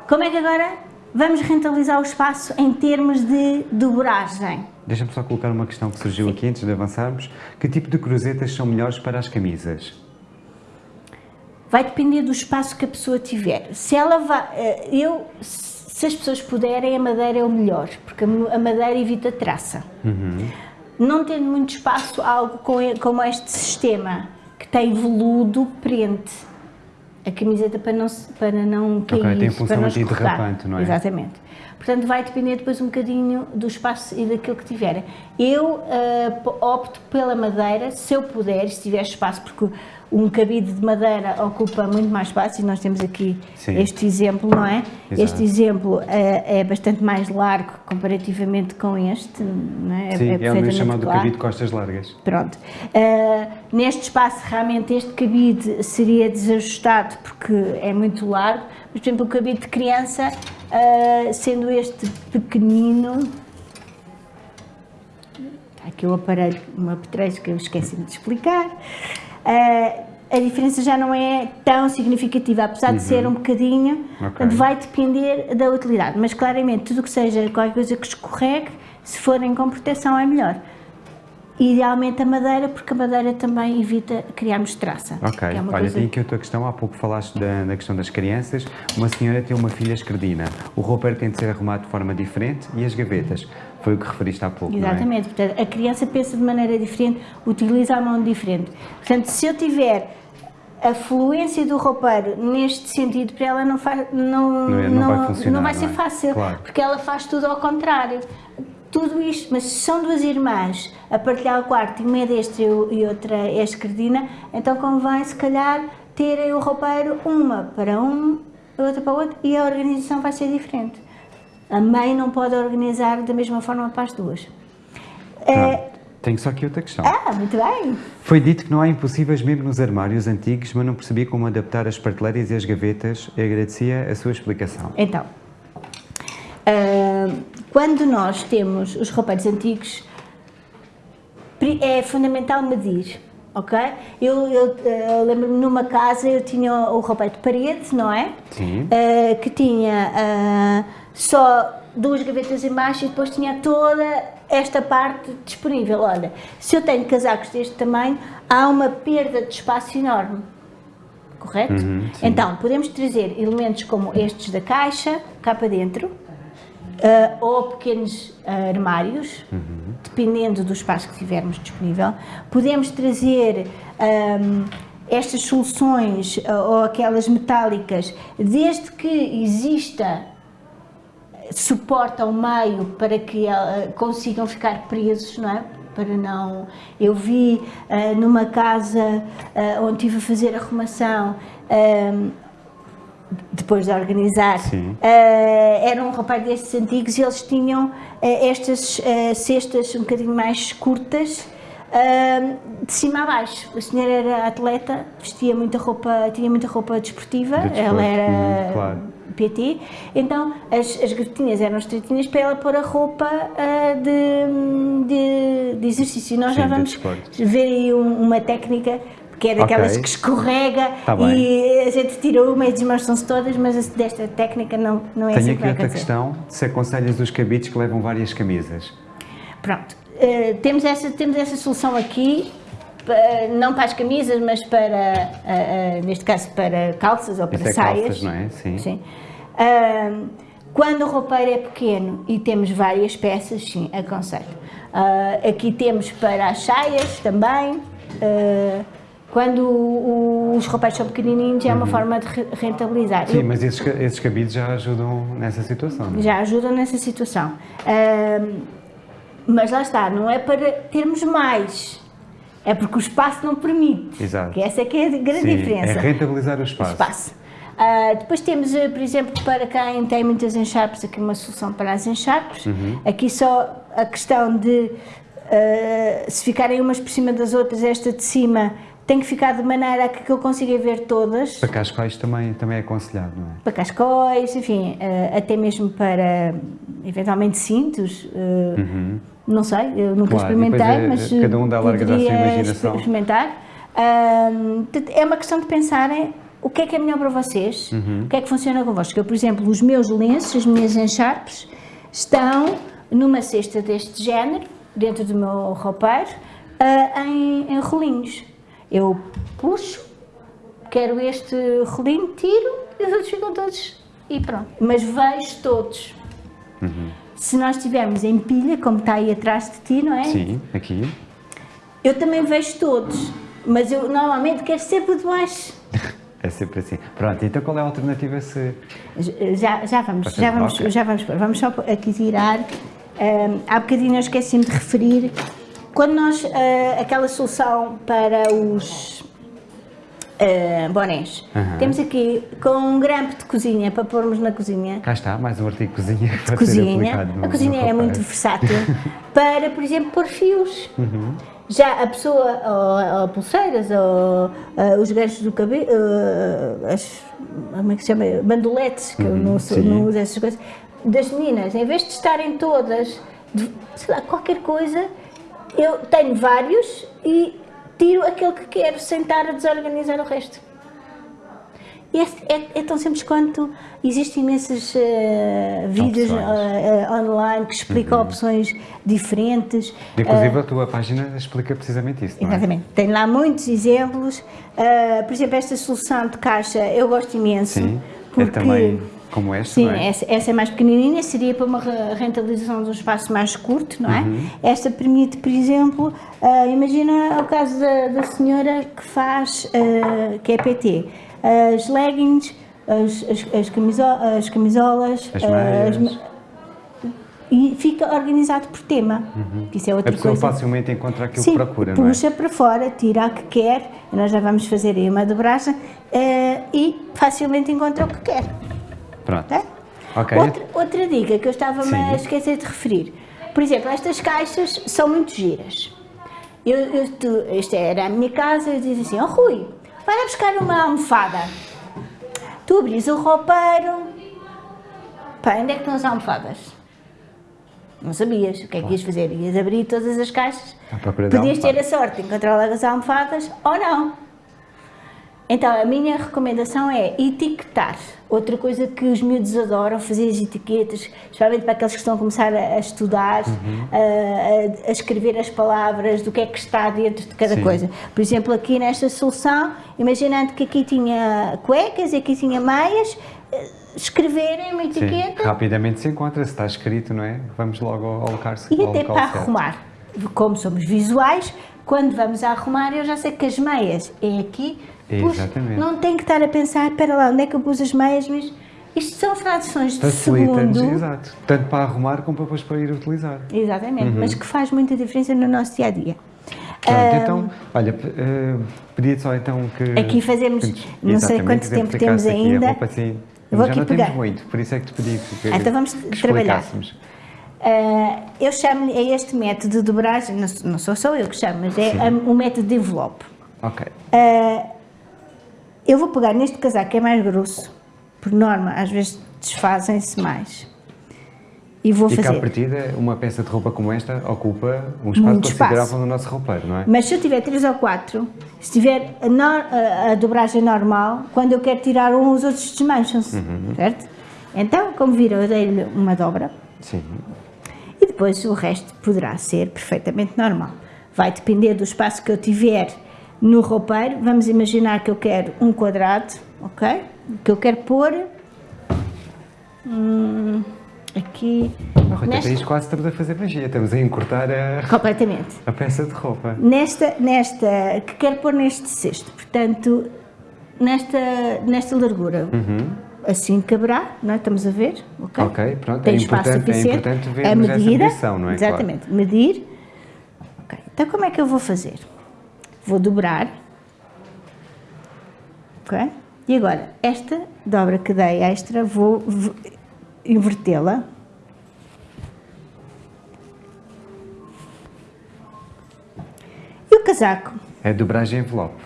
como é que agora vamos rentabilizar o espaço em termos de dobragem? Deixa-me só colocar uma questão que surgiu aqui antes de avançarmos. Que tipo de cruzetas são melhores para as camisas? Vai depender do espaço que a pessoa tiver. Se ela vai, eh, eu, se as pessoas puderem, a madeira é o melhor, porque a madeira evita traça. Não tendo muito espaço, algo com como este sistema, que tem veludo, prende a camiseta para não, para não cair, tem função para não antiderrapante, escorregar. não é? Exatamente. Portanto, vai depender depois um bocadinho do espaço e daquilo que tiverem. Eu p- opto pela madeira, se eu puder, se tiver espaço, porque um cabide de madeira ocupa muito mais espaço e nós temos aqui Sim. este exemplo, não é? Exato. Este exemplo eh, é bastante mais largo comparativamente com este, não é? Sim, é, o perfeitamente chamado claro. cabide de costas largas. Pronto. Uh, neste espaço, realmente, este cabide seria desajustado porque é muito largo, mas, por exemplo, o cabide de criança, uh, sendo este pequenino. Está aqui o aparelho, um apetrecho que eu esqueci de explicar. Uh, a diferença já não é tão significativa, apesar de ser um bocadinho, Uhum. Ok. portanto, vai depender da utilidade, mas claramente tudo o que seja qualquer coisa que escorregue, se forem com proteção é melhor. Idealmente a madeira, porque a madeira também evita criarmos traça. Ok, é olha, coisa- tem aqui outra questão. Há pouco falaste da, da questão das crianças. Uma senhora tem uma filha esquerdina. O roupeiro tem de ser arrumado de forma diferente e as gavetas. Foi o que referiste há pouco, não é? Exatamente, portanto, a criança pensa de maneira diferente, utiliza a mão diferente. Portanto, se eu tiver a fluência do roupeiro neste sentido para ela não, faz, não, Não é- não vai não vai ser é? fácil, Claro. porque ela faz tudo ao contrário. Tudo isto, mas se são duas irmãs a partilhar o quarto e uma é destra e outra é esquerdina, então convém se calhar terem o roupeiro uma para um, outra para o outro e a organização vai ser diferente. A mãe não pode organizar da mesma forma para as duas. É, Pronto. Tenho só aqui outra questão. ah, muito bem. Foi dito que não há impossíveis mesmo nos armários antigos, mas não percebi como adaptar as prateleiras e as gavetas e agradecia a sua explicação. Então, ah, quando nós temos os roupeiros antigos, é fundamental medir, ok? Eu, eu, ah, lembro-me numa casa eu tinha o roupeiro de parede, não é? Sim. Ah, que tinha ah, só duas gavetas em baixo e depois tinha toda esta parte disponível. Olha, se eu tenho casacos deste tamanho, há uma perda de espaço enorme correto? Uhum, então, podemos trazer elementos como estes da caixa, cá para dentro, ah, ou pequenos ah, armários, Uhum. dependendo do espaço que tivermos disponível. Podemos trazer ahm, estas soluções ah, ou aquelas metálicas, desde que exista suporte ao meio para que consigam ficar presos, não é? Para não. Eu vi ah, numa casa ah, onde estive a fazer arrumação. ahm, depois de organizar, ah, era um rapaz destes antigos e eles tinham ah, estas ah, cestas um bocadinho mais curtas, de cima a baixo. A senhora era atleta, vestia muita roupa, tinha muita roupa desportiva, De ela era uhum, claro. PT, então as, as gavetinhas eram estreitinhas para ela pôr a roupa de, de, de exercício. E nós Sim, já vamos ver aí um- uma técnica que é daquelas Ok. que escorrega Tá e a gente tira uma e desmancham-se todas, mas desta técnica não, não é Tenho assim que aqui vai outra acontecer. questão, se aconselhas os cabides que levam várias camisas. Pronto, eh, temos, essa, temos essa solução aqui, não para as camisas, mas para, ah, ah, neste caso, para calças ou para Isso é saias. calças, não é? Sim. Sim. Ahm, quando o roupeiro é pequeno e temos várias peças, sim, aconselho. Ah, aqui temos para as saias também. Quando o- o- os roupeiros são pequenininhos é uma forma de re- rentabilizar. Uhum. Sim, Eu- mas esses, esses cabides já ajudam nessa situação. não é? já ajudam nessa situação. Ahm, mas lá está, não é para termos mais, é porque o espaço não permite. Exato. Que essa é que é a grande Sim, diferença. é rentabilizar o espaço. espaço. Ah, depois temos, eh, por exemplo, para quem tem muitas encharpes, aqui uma solução para as encharpes. Uhum. Aqui só a questão de ah, se ficarem umas por cima das outras, esta de cima tem que ficar de maneira a que eu consiga ver todas. Para cascais também, também é aconselhado, não é? Para cascóis, enfim, eh, até mesmo para eventualmente cintos. eh, Não sei, eu nunca Uhum. Claro, experimentei, é- mas cada um dá largas à sua imaginação. experimentar. É uma questão de pensarem o que é que é melhor para vocês, Uhum. o que é que funciona convosco. Eu, por exemplo, os meus lenços, as minhas encharpes, estão numa cesta deste género, dentro do meu roupeiro, ah, em, em rolinhos. Eu puxo, quero este rolinho, tiro e os outros ficam todos e pronto. Mas vejo todos. Se nós estivermos em pilha, como está aí atrás de ti, não é? Sim, aqui. Eu também vejo todos, mas eu normalmente quero sempre de baixo. É sempre assim. Pronto, então qual é a alternativa se. Já, já vamos, já vamos, já vamos pôr. Vamos só aqui tirar. Ahm, há bocadinho eu esqueci-me de referir. Quando nós, ah, aquela solução para os ah, bonés, temos aqui com um grampo de cozinha para pormos na cozinha. Cá está, mais um artigo de cozinha ser cozinha. no A cozinha é muito versátil para, por exemplo, pôr fios. Uhum. Já a pessoa, ou, ou pulseiras, ou ah, os ganchos do cabelo, as, como é que se chama? Bandoletes, que eu não, Uhum. sim. não uso essas coisas. Das meninas, em vez de estarem todas, de, sei lá, qualquer coisa, eu tenho vários e tiro aquele que quero, sem estar a desorganizar o resto. E é, é- é tão simples quanto existem imensos eh, vídeos. Uhum. eh, eh, online que explicam opções diferentes. Inclusive a tua página explica precisamente isso, não é? Exatamente. Tem lá muitos exemplos. Por exemplo, esta solução de caixa eu gosto imenso. Sim, eu porque também como esta, Sim, é? essa, essa é mais pequenininha, seria para uma rentabilização de um espaço mais curto, não é? Uhum. Esta permite, por exemplo, uh, imagina o caso da, da senhora que faz, uh, que é PT, as leggings, as, as, as, camisolas, as, camisolas, as meias. As, e fica organizado por tema. Uhum. Isso é outra a pessoa coisa. facilmente encontra aquilo Sim, que procura, não é? puxa para fora, tira o que quer, nós já vamos fazer aí uma dobragem, uh, e facilmente encontra o que quer. Pronto. É? Okay. Outra, outra dica que eu estava-me a esquecer de referir. Por exemplo, estas caixas são muito giras. Eu, eu, tu, esta era a minha casa, eu dizia assim, oh Rui, vai lá buscar uma almofada. Tu abris o roupeiro, pá, onde é que estão as almofadas? Não sabias o que é que ias fazer, ias abrir todas as caixas, podias ter a sorte de encontrar logo as almofadas ou não. Então, a minha recomendação é etiquetar. Outra coisa que os miúdos adoram, fazer as etiquetas, especialmente para aqueles que estão a começar a, estudar, uhum. a, a, escrever as palavras do que é que está dentro de cada Sim. coisa. Por exemplo, aqui nesta solução, imaginando que aqui tinha cuecas e aqui tinha meias, eh, escreverem uma etiqueta. Sim, rapidamente se encontra, se está escrito, não é? Vamos logo alocar-se. E até para arrumar. Como somos visuais, quando vamos a arrumar, eu já sei que as meias é aqui Exatamente. não tem que estar a pensar, espera lá, onde é que eu pus as meias, mas isto são frações de segundo. Exato, tanto para arrumar como para depois para ir utilizar. Exatamente, uhum. mas que faz muita diferença no nosso dia a dia. Pronto, então, olha, uh, pedia só então que... Aqui fazemos, não sei quanto tempo temos ainda. Roupa, assim, já aqui não pegar. temos muito, por isso é que te pedi que, então vamos que trabalhar. Uh, eu chamo a este método de dobragem, não, sou só eu que chamo, mas é o um método de envelope. Ok. Uh, eu vou pegar neste casaco que é mais grosso, por norma, às vezes desfazem-se mais. E vou e fazer. E à partida, uma peça de roupa como esta ocupa um espaço Muito considerável espaço. no nosso roupeiro, não é? Mas se eu tiver 3 ou 4, se tiver a, no, a, a, dobragem normal, quando eu quero tirar um, os outros desmancham-se, uhum. certo? Então, como viram, eu dei-lhe uma dobra. Sim. E depois o resto poderá ser perfeitamente normal. Vai depender do espaço que eu tiver no roupeiro, vamos imaginar que eu quero um quadrado, ok? Que eu quero pôr hum, aqui... Oh, Rita, nesta... quase estamos a fazer magia, estamos a encurtar a... Completamente. A peça de roupa. Nesta, nesta, que quero pôr neste cesto, portanto, nesta, nesta largura. Uhum assim caberá, não é? Estamos a ver, ok? Ok, pronto, Tem é espaço importante, é suficiente. É importante ver a medida, essa medição, não é? Exatamente, claro. medir. Ok, então como é que eu vou fazer? vou dobrar, ok? E agora, esta dobra que dei extra, vou invertê-la. E o casaco? É dobragem envelope.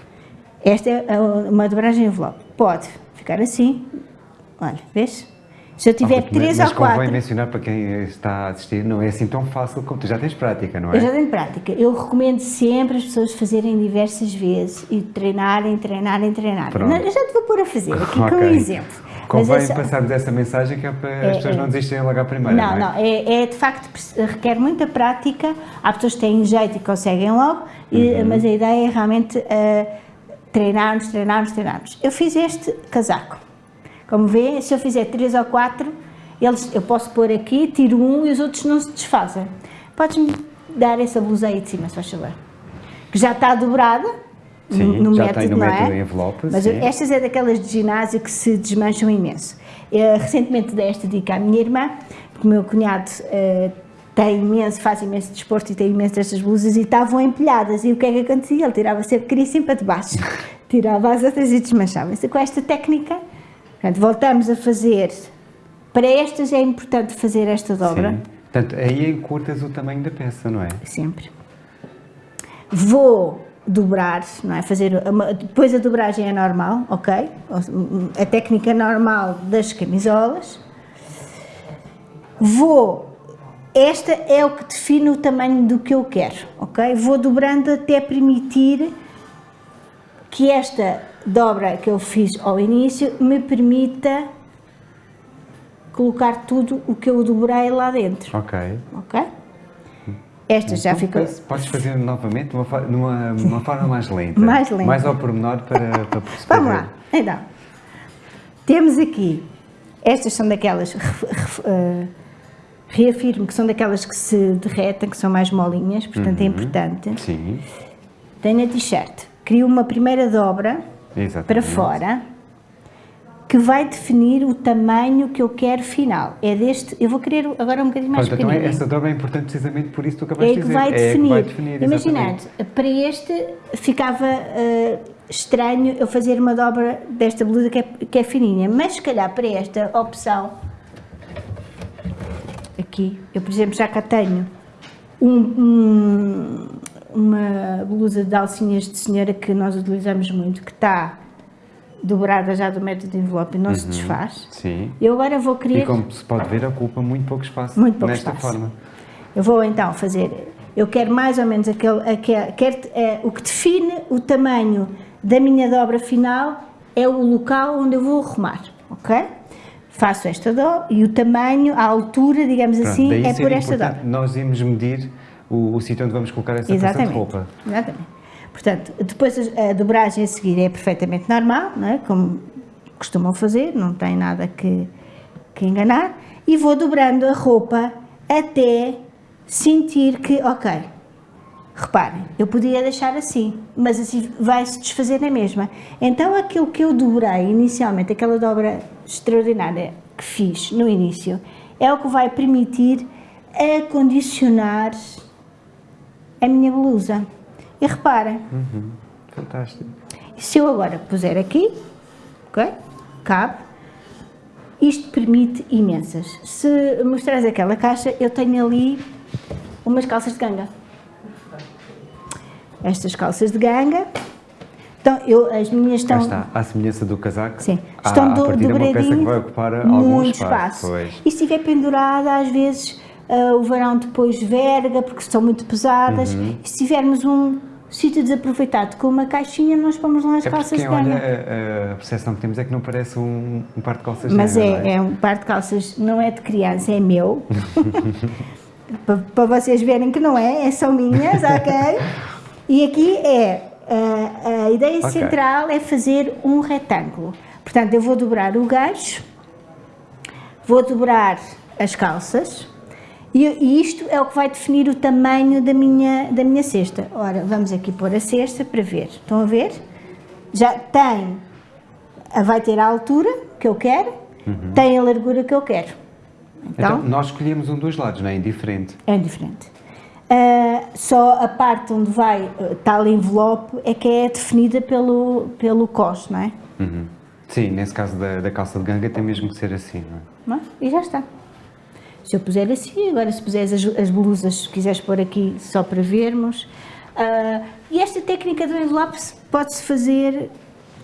Esta é uma dobragem envelope. Pode ficar assim, olha, vês? Se eu tiver oh, três mas, ou quatro... Mas convém mencionar para quem está a assistir, não é assim tão fácil como tu já tens prática, não é? Eu já tenho prática. Eu recomendo sempre as pessoas fazerem diversas vezes e treinarem, treinarem, treinarem. Não, eu já te vou pôr a fazer aqui okay. com um exemplo. Convém essa... passarmos essa mensagem que é para é, as pessoas é, não desistirem logo à primeira, não, não é? Não, é, é, de facto, requer muita prática. Há pessoas que têm jeito e conseguem logo, uhum. mas a ideia é realmente uh, treinarmos, treinarmos, treinarmos. Eu fiz este casaco como vê, se eu fizer três ou quatro, eles, eu posso pôr aqui, tiro um e os outros não se desfazem. Podes-me dar essa blusa aí de cima, se faz favor. Que já está dobrada, sim, no já método, tem no não método é? envelope, Mas sim. estas é daquelas de ginásio que se desmancham imenso. Eu, recentemente dei esta dica à minha irmã, porque o meu cunhado uh, tem imenso, faz imenso desporto e tem imenso destas blusas e estavam empilhadas. E o que é que acontecia? Ele tirava sempre, queria sempre para debaixo. tirava as outras e desmanchava-se. Com esta técnica Portanto, voltamos a fazer, para estas é importante fazer esta dobra. Sim. Portanto, aí encurtas o tamanho da peça, não é? Sempre. Vou dobrar, não é? Fazer, uma, depois a dobragem é normal, ok? A técnica normal das camisolas. Vou, esta é o que define o tamanho do que eu quero, ok? Vou dobrando até permitir que esta dobra que eu fiz ao início me permita colocar tudo o que eu dobrei lá dentro. Ok. Ok? Esta já então, ficou... Podes fazer novamente numa, numa, numa forma mais lenta. mais lenta. Mais ao pormenor para, para perceber. Vamos lá. Então, temos aqui Estas são daquelas, uh, reafirmo que são daquelas que se derretem, que são mais molinhas, portanto é Uhum. importante. Sim. Tenho a t-shirt, crio uma primeira dobra Exatamente. para fora, que vai definir o tamanho que eu quero final. É deste, eu vou querer agora um bocadinho mais Pronto, então pequenino. essa dobra é importante precisamente por isso que tu É acabaste de que dizer. vai É definir. que vai definir, Imaginando, para este ficava eh, estranho eu fazer uma dobra desta blusa que é, que é fininha, mas se calhar para esta opção, aqui, eu por exemplo já cá tenho um- um- uma blusa de alcinhas de senhora que nós utilizamos muito, que está dobrada já do método de envelope e não se desfaz. Sim. Eu agora vou querer... E como se pode ver, ocupa muito pouco espaço Muito pouco nesta espaço. forma. Eu vou então fazer, eu quero mais ou menos aquele, aquele quero, é, o que define o tamanho da minha dobra final é o local onde eu vou arrumar, ok? Faço esta dobra e o tamanho, a altura, digamos Pronto, assim, é por esta dobra. Nós irmos medir o, o sítio onde vamos colocar essa peça de roupa. Exatamente. Portanto, depois a a dobragem a seguir é perfeitamente normal, não é? como costumam fazer, não tem nada que, que enganar, e vou dobrando a roupa até sentir que, ok, reparem, eu podia deixar assim, mas assim vai-se desfazer na mesma. Então aquilo que eu dobrei inicialmente, aquela dobra extraordinária que fiz no início, é o que vai permitir acondicionar a minha blusa. E reparem, Fantástico. se eu agora puser aqui, ok? Cabe. Isto permite imensas. Se mostrares aquela caixa, eu tenho ali umas calças de ganga. Estas calças de ganga. Então, eu, as minhas Cá estão... está, à semelhança do casaco. Sim, estão do, partida uma peça que dobradinho, vai ocupar algum muito espaço. espaço. Pois. E se estiver pendurada, às vezes ah, o verão depois verga, porque estão muito pesadas. Uhum. E se tivermos um sítio desaproveitado com uma caixinha, nós pomos lá as É calças porque de olha, a, a percepção que temos é que não parece um, um par de calças Mas de não é, é um par de calças, não é de criança, é meu. para, vocês verem que não é, é são minhas, ok? E aqui é, a, a ideia Ok. central é fazer um retângulo. Portanto, eu vou dobrar o gancho, vou dobrar as calças, e, e isto é o que vai definir o tamanho da minha, da minha cesta. Ora, vamos aqui pôr a cesta para ver. Estão a ver? Já tem, vai ter a altura que eu quero, tem a largura que eu quero. Então, Então, nós escolhemos um dos lados, não é? Indiferente. é diferente. Ah, só a parte onde vai ah, tal envelope é que é definida pelo, pelo cos, não é? Uhum. Sim, nesse caso da, da calça de ganga tem mesmo que ser assim, não é? Não é? E já está. Se eu puser assim, agora se puseres as, as blusas, se quiseres pôr aqui só para vermos. Ah, e esta técnica do envelope se- pode-se fazer,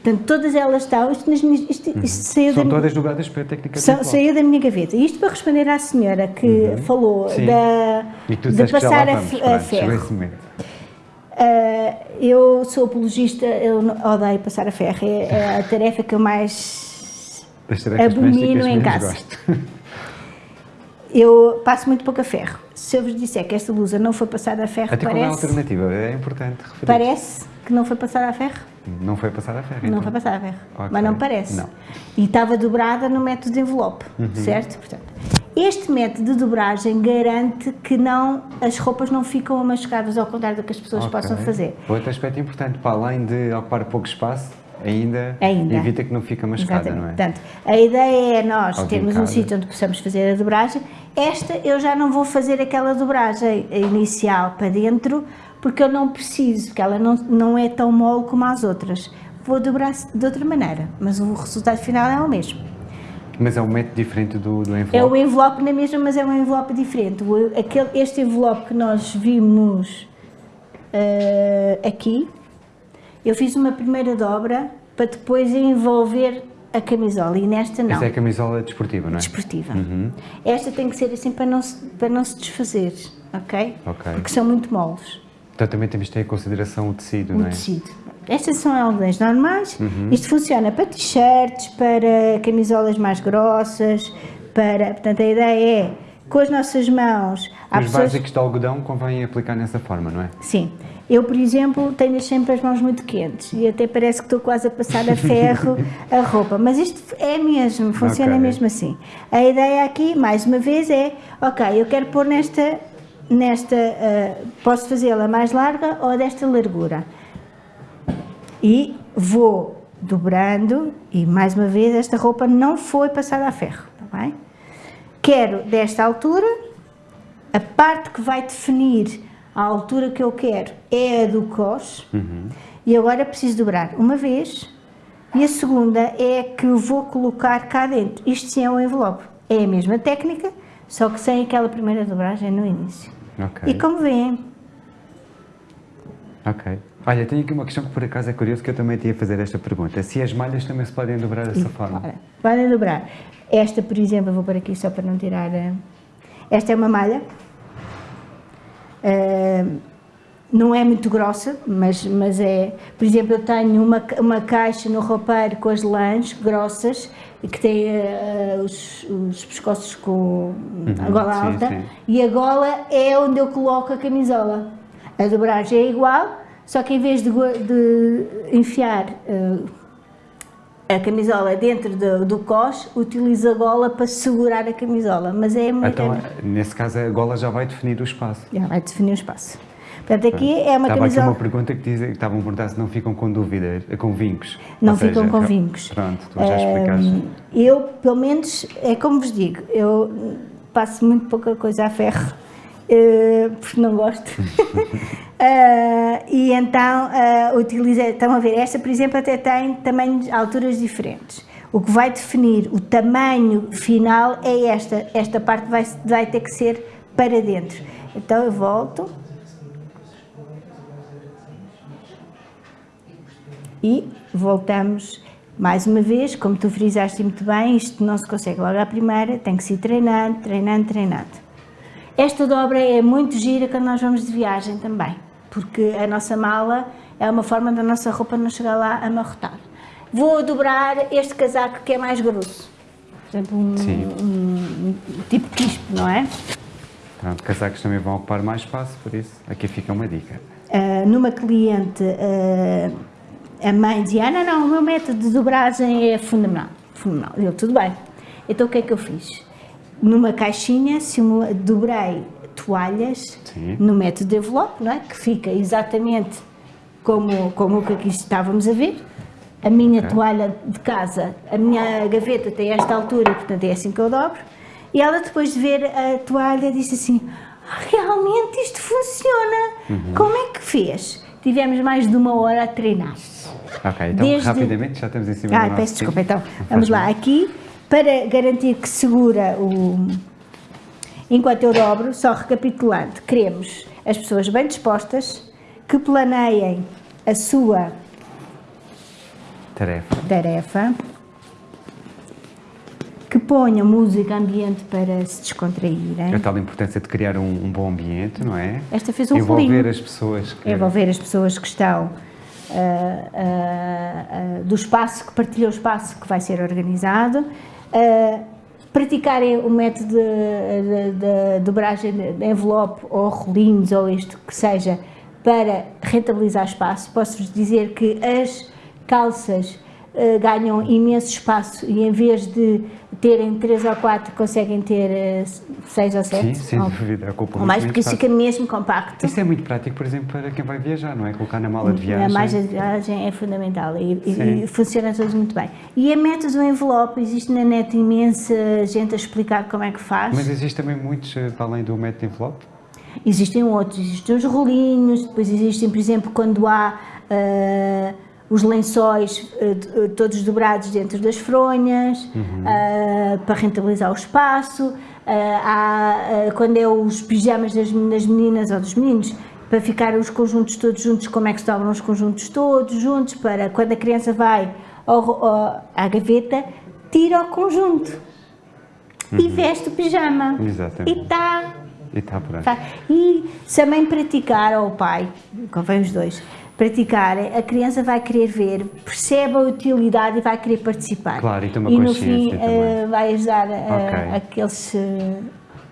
portanto, todas elas estão, isto, isto, isto saiu São da, todas dobradas pela técnica de Sa- envelope. saiu da minha gaveta. Isto para responder à senhora que falou Uhum. Sim. da, de passar a, vamos, a pronto, ferro. Ah, eu sou apologista, eu odeio passar a ferro, é, é a tarefa que eu mais abomino em casa. gosto. Eu passo muito pouco a ferro. Se eu vos disser que esta blusa não foi passada a ferro, Até qual é a parece, alternativa? É importante referir. parece que não foi passada a ferro. Não foi passar a ferro, Não então. foi passada a ferro. Ok. Mas não parece. Não. Uhum. E estava dobrada no método de envelope, certo? Portanto, este método de dobragem garante que não, as roupas não ficam amascadas ao contrário do que as pessoas Ok. possam fazer. Outro aspecto importante, para além de ocupar pouco espaço, ainda, Ainda. evita que não fique mascada, não é? Portanto, a ideia é nós termos um sítio onde possamos fazer a dobragem. Esta eu já não vou fazer aquela dobragem inicial para dentro, porque eu não preciso, porque ela não, não é tão mole como as outras. Vou dobrar de outra maneira, mas o resultado final é o mesmo. Mas é um método diferente do, do envelope. É o envelope na mesma, mas é um envelope diferente. O- aquele, este envelope que nós vimos eh, aqui, eu fiz uma primeira dobra para depois envolver a camisola e nesta não. Essa é a camisola desportiva, não é? desportiva. Esta tem que ser assim para não se, para não se desfazer, ok? Ok. Porque são muito moles, Então também temos de ter em consideração o tecido, o não é? tecido. Estas são algodões normais. Uhum. Isto funciona para t-shirts, para camisolas mais grossas, para... Portanto, a ideia é com as nossas mãos. Os pessoas... básicos de algodão convém aplicar nessa forma, não é? Sim. Eu, por exemplo, tenho sempre as mãos muito quentes e até parece que estou quase a passar a ferro a roupa, mas isto é mesmo, funciona okay. mesmo assim. A ideia aqui, mais uma vez, é, ok, eu quero pôr nesta, nesta uh, posso fazê-la mais larga ou desta largura. E vou dobrando e, mais uma vez, esta roupa não foi passada a ferro, está bem? Quero desta altura, a parte que vai definir a altura que eu quero é a do cos uhum. e agora preciso dobrar uma vez e a segunda é a que eu vou colocar cá dentro. Isto sim é um envelope. É a mesma técnica, só que sem aquela primeira dobragem no início. Okay. E como veem... Ok. Olha, tenho aqui uma questão que por acaso é curioso que eu também tinha a fazer esta pergunta. Se as malhas também se podem dobrar dessa e, forma? Podem dobrar. Esta, por exemplo, vou por aqui só para não tirar... Esta é uma malha Uh, não é muito grossa, mas, mas é... Por exemplo, eu tenho uma, uma caixa no roupeiro com as lãs grossas, que tem uh, os, os pescoços com uhum, a gola sim, alta, sim. e a gola é onde eu coloco a camisola. A dobragem é igual, só que em vez de, de enfiar uh, a camisola dentro do, do cos, utiliza a gola para segurar a camisola, mas é muito... Então, nesse caso, a gola já vai definir o espaço. Já vai definir o espaço. Portanto, aqui é uma Estava camisola... aqui uma pergunta que, diz, que estavam a perguntar se não ficam com dúvidas, com vincos. Não Ou ficam seja, com vincos. Pronto, tu já explicaste. Eu, pelo menos, é como vos digo, eu passo muito pouca coisa a ferro, uh, porque não gosto. Uh, e então uh, estão a ver, esta por exemplo até tem tamanhos, alturas diferentes. O que vai definir o tamanho final é esta, esta parte vai, vai ter que ser para dentro. Então eu volto. E voltamos mais uma vez, como tu frisaste muito bem, isto não se consegue logo à primeira, tem que se ir treinando, treinando, treinando. Esta dobra é muito gira quando nós vamos de viagem também, porque a nossa mala é uma forma da nossa roupa não chegar lá a amarrotar. Vou dobrar este casaco que é mais grosso, por exemplo, um, um, um tipo quispo, não é? Pronto, casacos também vão ocupar mais espaço, por isso aqui fica uma dica. Uh, numa cliente, uh, a mãe dizia, ah, não, não, o meu método de dobragem é fenomenal, fenomenal. Eu, tudo bem. Então o que é que eu fiz? Numa caixinha, simula, dobrei toalhas Sim. no método de envelope, não é? que fica exatamente como, como o que aqui estávamos a ver. A minha okay. toalha de casa, a minha gaveta tem esta altura, portanto é assim que eu dobro. E ela depois de ver a toalha disse assim, ah, realmente isto funciona, uhum. como é que fez? Tivemos mais de uma hora a treinar. Ok, então Desde... rapidamente já estamos em cima ah, do peço desculpa, então, vamos lá, aqui para garantir que segura o... Enquanto eu dobro, só recapitulando, queremos as pessoas bem dispostas, que planeiem a sua tarefa, tarefa que ponham música ambiente para se descontraírem. A tal importância de criar um, um bom ambiente, não é? Esta fez um Envolver rolinho. as pessoas. Que... Envolver as pessoas que estão uh, uh, uh, do espaço, que partilham o espaço que vai ser organizado praticarem o método de, de, de, dobragem de envelope ou rolinhos ou isto que seja para rentabilizar espaço, posso-vos dizer que as calças ganham imenso espaço e em vez de terem 3 ou 4 conseguem ter 6 uh, ou 7 Sim, sem ou, dúvida, ocupa ou mais porque isso fica mesmo compacto. Isso é muito prático, por exemplo, para quem vai viajar não é? colocar na mala de viagem. a mala de viagem é fundamental e, e, funciona todos muito bem. E a método do envelope, existe na net imensa gente a explicar como é que faz? Mas existe também muitos, eh, além do método de envelope? Existem outros, existem os rolinhos, depois existem, por exemplo, quando há uh, os lençóis uh, todos dobrados dentro das fronhas, uhum. uh, para rentabilizar o espaço, há, quando é os pijamas das, das, meninas ou dos meninos, para ficar os conjuntos todos juntos, como é que se dobram os conjuntos todos juntos, para quando a criança vai ao, ao, à gaveta, tira o conjunto uhum. e veste o pijama. Exatamente. E está e, tá tá. e se a mãe praticar, ou o pai, convém os dois, praticarem, a criança vai querer ver, percebe a utilidade e vai querer participar. Claro, e E no fim uh, vai ajudar uh, okay. aqueles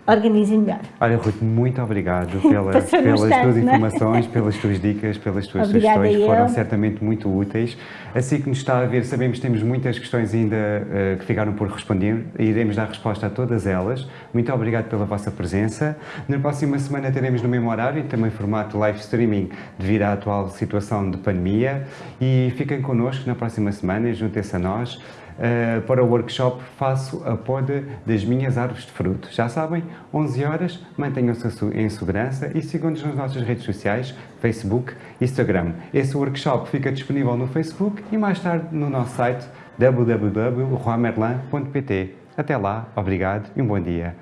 organizem melhor. Olha, Ruth, muito obrigado pela, pelas tuas é? informações, pelas tuas dicas, pelas tuas Obrigada sugestões, foram certamente muito úteis. Assim que nos está a ver, sabemos que temos muitas questões ainda eh, que ficaram por responder e iremos dar resposta a todas elas. Muito obrigado pela vossa presença. Na próxima semana teremos no mesmo horário e também formato live streaming devido à atual situação de pandemia e fiquem connosco na próxima semana e juntem-se a nós. Uh, para o workshop Faço a Poda das Minhas Árvores de Fruto. Já sabem, 11 horas, mantenham-se em segurança e sigam-nos nas nossas redes sociais, Facebook e Instagram. Esse workshop fica disponível no Facebook e mais tarde no nosso site www.roamerlan.pt. Até lá, obrigado e um bom dia.